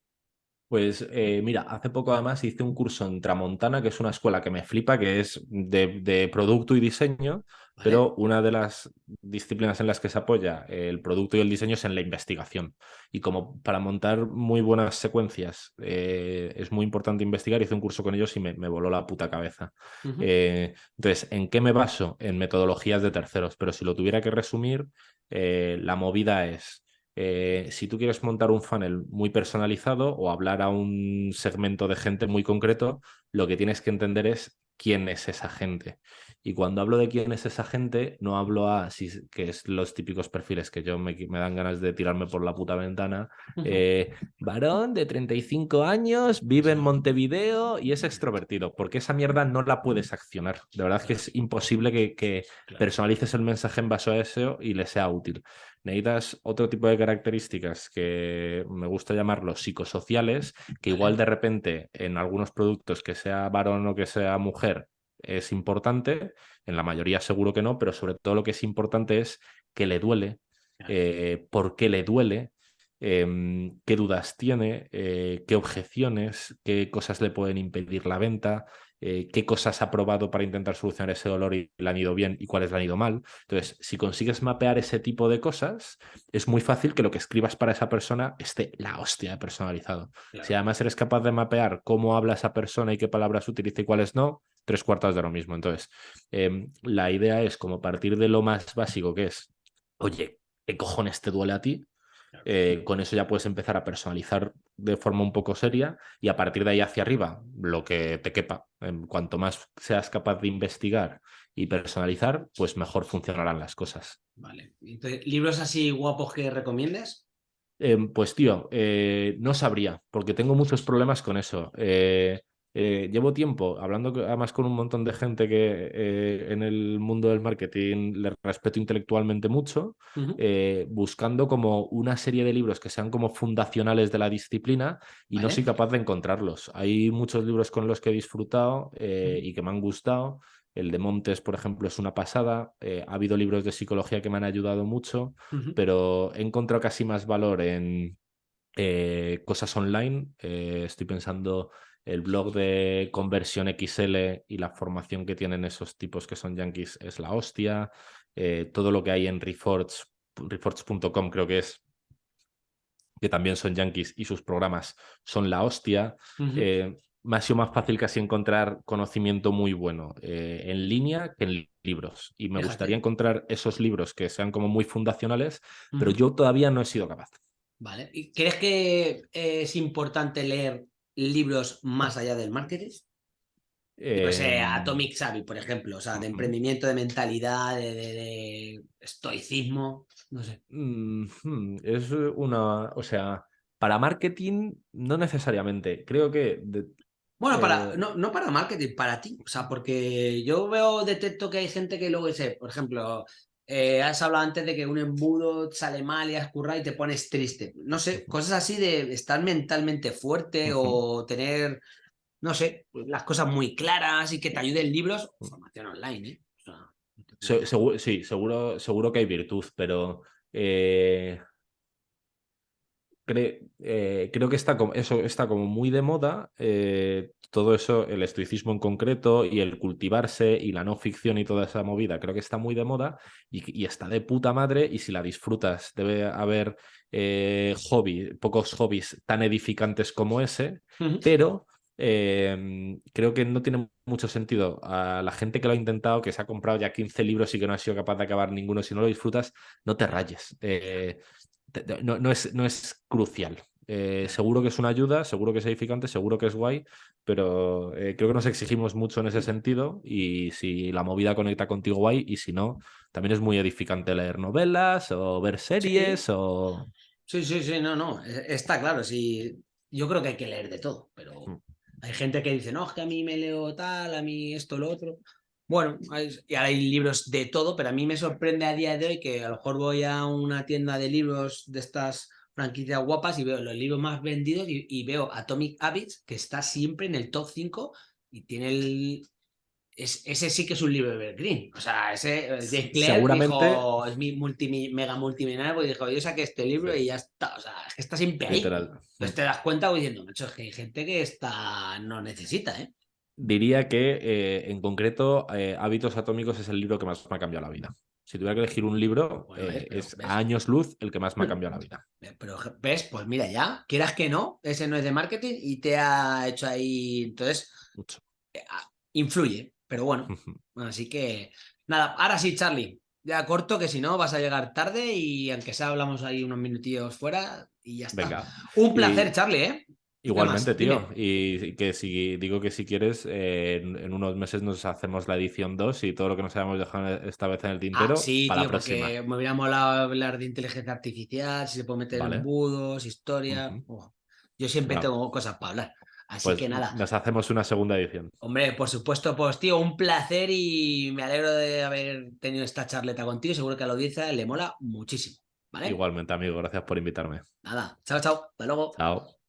S2: Pues eh, mira, hace poco además hice un curso en Tramontana, que es una escuela que me flipa, que es de, de producto y diseño,
S1: ¿Vale?
S2: pero una de las disciplinas en las que se apoya el producto y el diseño es en la investigación. Y como para montar muy buenas secuencias eh, es muy importante investigar, hice un curso con ellos y me, me voló la puta cabeza. Eh, entonces, ¿en qué me baso? En metodologías de terceros, pero si lo tuviera que resumir, eh, la movida es, eh, si tú quieres montar un funnel muy personalizado o hablar a un segmento de gente muy concreto, lo que tienes que entender es quién es esa gente. Y cuando hablo de quién es esa gente, no hablo a, si, que es los típicos perfiles que yo me, me dan ganas de tirarme por la puta ventana. Eh, varón de 35 años, vive en Montevideo y es extrovertido, porque esa mierda no la puedes accionar. De verdad que es imposible que, que personalices el mensaje en base a eso y le sea útil. Necesitas otro tipo de características que me gusta llamarlos psicosociales, que igual de repente en algunos productos, que sea varón o que sea mujer, es importante, en la mayoría seguro que no, pero sobre todo lo que es importante es que le duele, eh, por qué le duele, em, qué dudas tiene, eh, qué objeciones, qué cosas le pueden impedir la venta, eh, qué cosas ha probado para intentar solucionar ese dolor y le han ido bien y cuáles le han ido mal. Entonces, si consigues mapear ese tipo de cosas, es muy fácil que lo que escribas para esa persona esté la hostia de personalizado. Si además eres capaz de mapear cómo habla esa persona y qué palabras utiliza y cuáles no, tres cuartas de lo mismo. Entonces, em, la idea es como partir de lo más básico que es, oye, ¿qué cojones te duele a ti? Eh, con eso ya puedes empezar a personalizar de forma un poco seria y a partir de ahí hacia arriba, lo que te quepa. En cuanto más seas capaz de investigar y personalizar, pues mejor funcionarán las cosas.
S1: Vale. ¿Libros así guapos que recomiendes?
S2: Em, pues tío, eh, no sabría, porque tengo muchos problemas con eso. Eh, eh, llevo tiempo hablando además con un montón de gente que eh, en el mundo del marketing le respeto intelectualmente mucho, eh, buscando como una serie de libros que sean como fundacionales de la disciplina y no soy capaz de encontrarlos. Hay muchos libros con los que he disfrutado y que me han gustado. El de Montes, por ejemplo, es una pasada. ha habido libros de psicología que me han ayudado mucho, pero he encontrado casi más valor en cosas online. estoy pensando el blog de conversión XL y la formación que tienen esos tipos que son yankees es la hostia. Eh, todo lo que hay en Reforge, reforge.com creo que es, que también son yankees y sus programas son la hostia. Eh, me ha sido más fácil casi encontrar conocimiento muy bueno eh, en línea que en libros. Y me gustaría encontrar esos libros que sean como muy fundacionales, pero yo todavía no he sido capaz.
S1: Vale. ¿Y crees que es importante leer libros más allá del marketing? Eh, Atomic Savvy, por ejemplo, o sea, de emprendimiento, de mentalidad, de, estoicismo, no sé.
S2: Es una, o sea, para marketing no necesariamente, creo que...
S1: bueno, para, eh, no, no, para marketing, para ti, o sea, porque yo veo, detecto que hay gente que luego dice, por ejemplo, eh, has hablado antes de que un embudo sale mal y escurra y te pones triste. No sé, cosas así de estar mentalmente fuerte o tener, no sé, las cosas muy claras y que te ayuden libros. Formación online, ¿eh?
S2: sí, seguro, seguro que hay virtud, pero eh, eh, creo que está como, eso está como muy de moda, eh, todo eso, el estoicismo en concreto y el cultivarse y la no ficción y toda esa movida, creo que está muy de moda y, está de puta madre y si la disfrutas debe haber eh, hobby, pocos hobbies tan edificantes como ese, pero em, creo que no tiene mucho sentido a la gente que lo ha intentado, que se ha comprado ya 15 libros y que no ha sido capaz de acabar ninguno, si no lo disfrutas, no te rayes no, es, no es crucial. Eh, seguro que es una ayuda, seguro que es edificante, seguro que es guay, pero eh, creo que nos exigimos mucho en ese sentido y si la movida conecta contigo guay y si no, también es muy edificante leer novelas o ver series
S1: sí.
S2: o...
S1: Sí, sí, sí, no, no, e, está claro, sí, yo creo que hay que leer de todo, pero mm. hay gente que dice, no, es que a mí me leo tal, a mí esto, lo otro. Bueno, hay, hay libros de todo, pero a mí me sorprende a día de hoy que a lo mejor voy a una tienda de libros de estas franquicias guapas y veo los libros más vendidos y, veo Atomic Habits, que está siempre en el top 5 y tiene el... ese sí que es un libro Evergreen. O sea, ese de Seguramente... es mi multi, mega multimillonario, porque dijo, yo saqué este libro y ya está. O sea, es que está siempre ahí. Pues te das cuenta diciendo, macho, es que hay gente que está no necesita, ¿eh?
S2: Diría que eh, en concreto eh, Hábitos Atómicos es el libro que más me ha cambiado la vida. Si tuviera que elegir un libro, eh, es a años luz el que más me ha cambiado la vida.
S1: Pero ves, pues mira ya, quieras que no, ese no es de marketing y te ha hecho ahí, entonces, Mucho. Ah, influye, pero bueno, así que nada, ahora sí, Charlie, ya corto que si no vas a llegar tarde y aunque sea hablamos ahí unos minutillos fuera y ya está. Venga. Un placer, Charlie, ¿eh?
S2: Igualmente, tío. Y que si digo que si quieres, eh, en, unos meses nos hacemos la edición 2 y todo lo que nos hayamos dejado esta vez en el ah, tintero.
S1: sí,
S2: para
S1: tío,
S2: la próxima.
S1: porque me hubiera molado hablar de inteligencia artificial, si se puede meter embudos, historia. yo siempre tengo cosas para hablar. Así
S2: pues
S1: que nada.
S2: Nos hacemos una segunda edición.
S1: Hombre, por supuesto, pues tío, un placer y me alegro de haber tenido esta charleta contigo. Seguro que a la audiencia le mola muchísimo. ¿vale?
S2: Igualmente, amigo. Gracias por invitarme.
S1: Nada. Chao, chao. Hasta luego.
S2: Chao.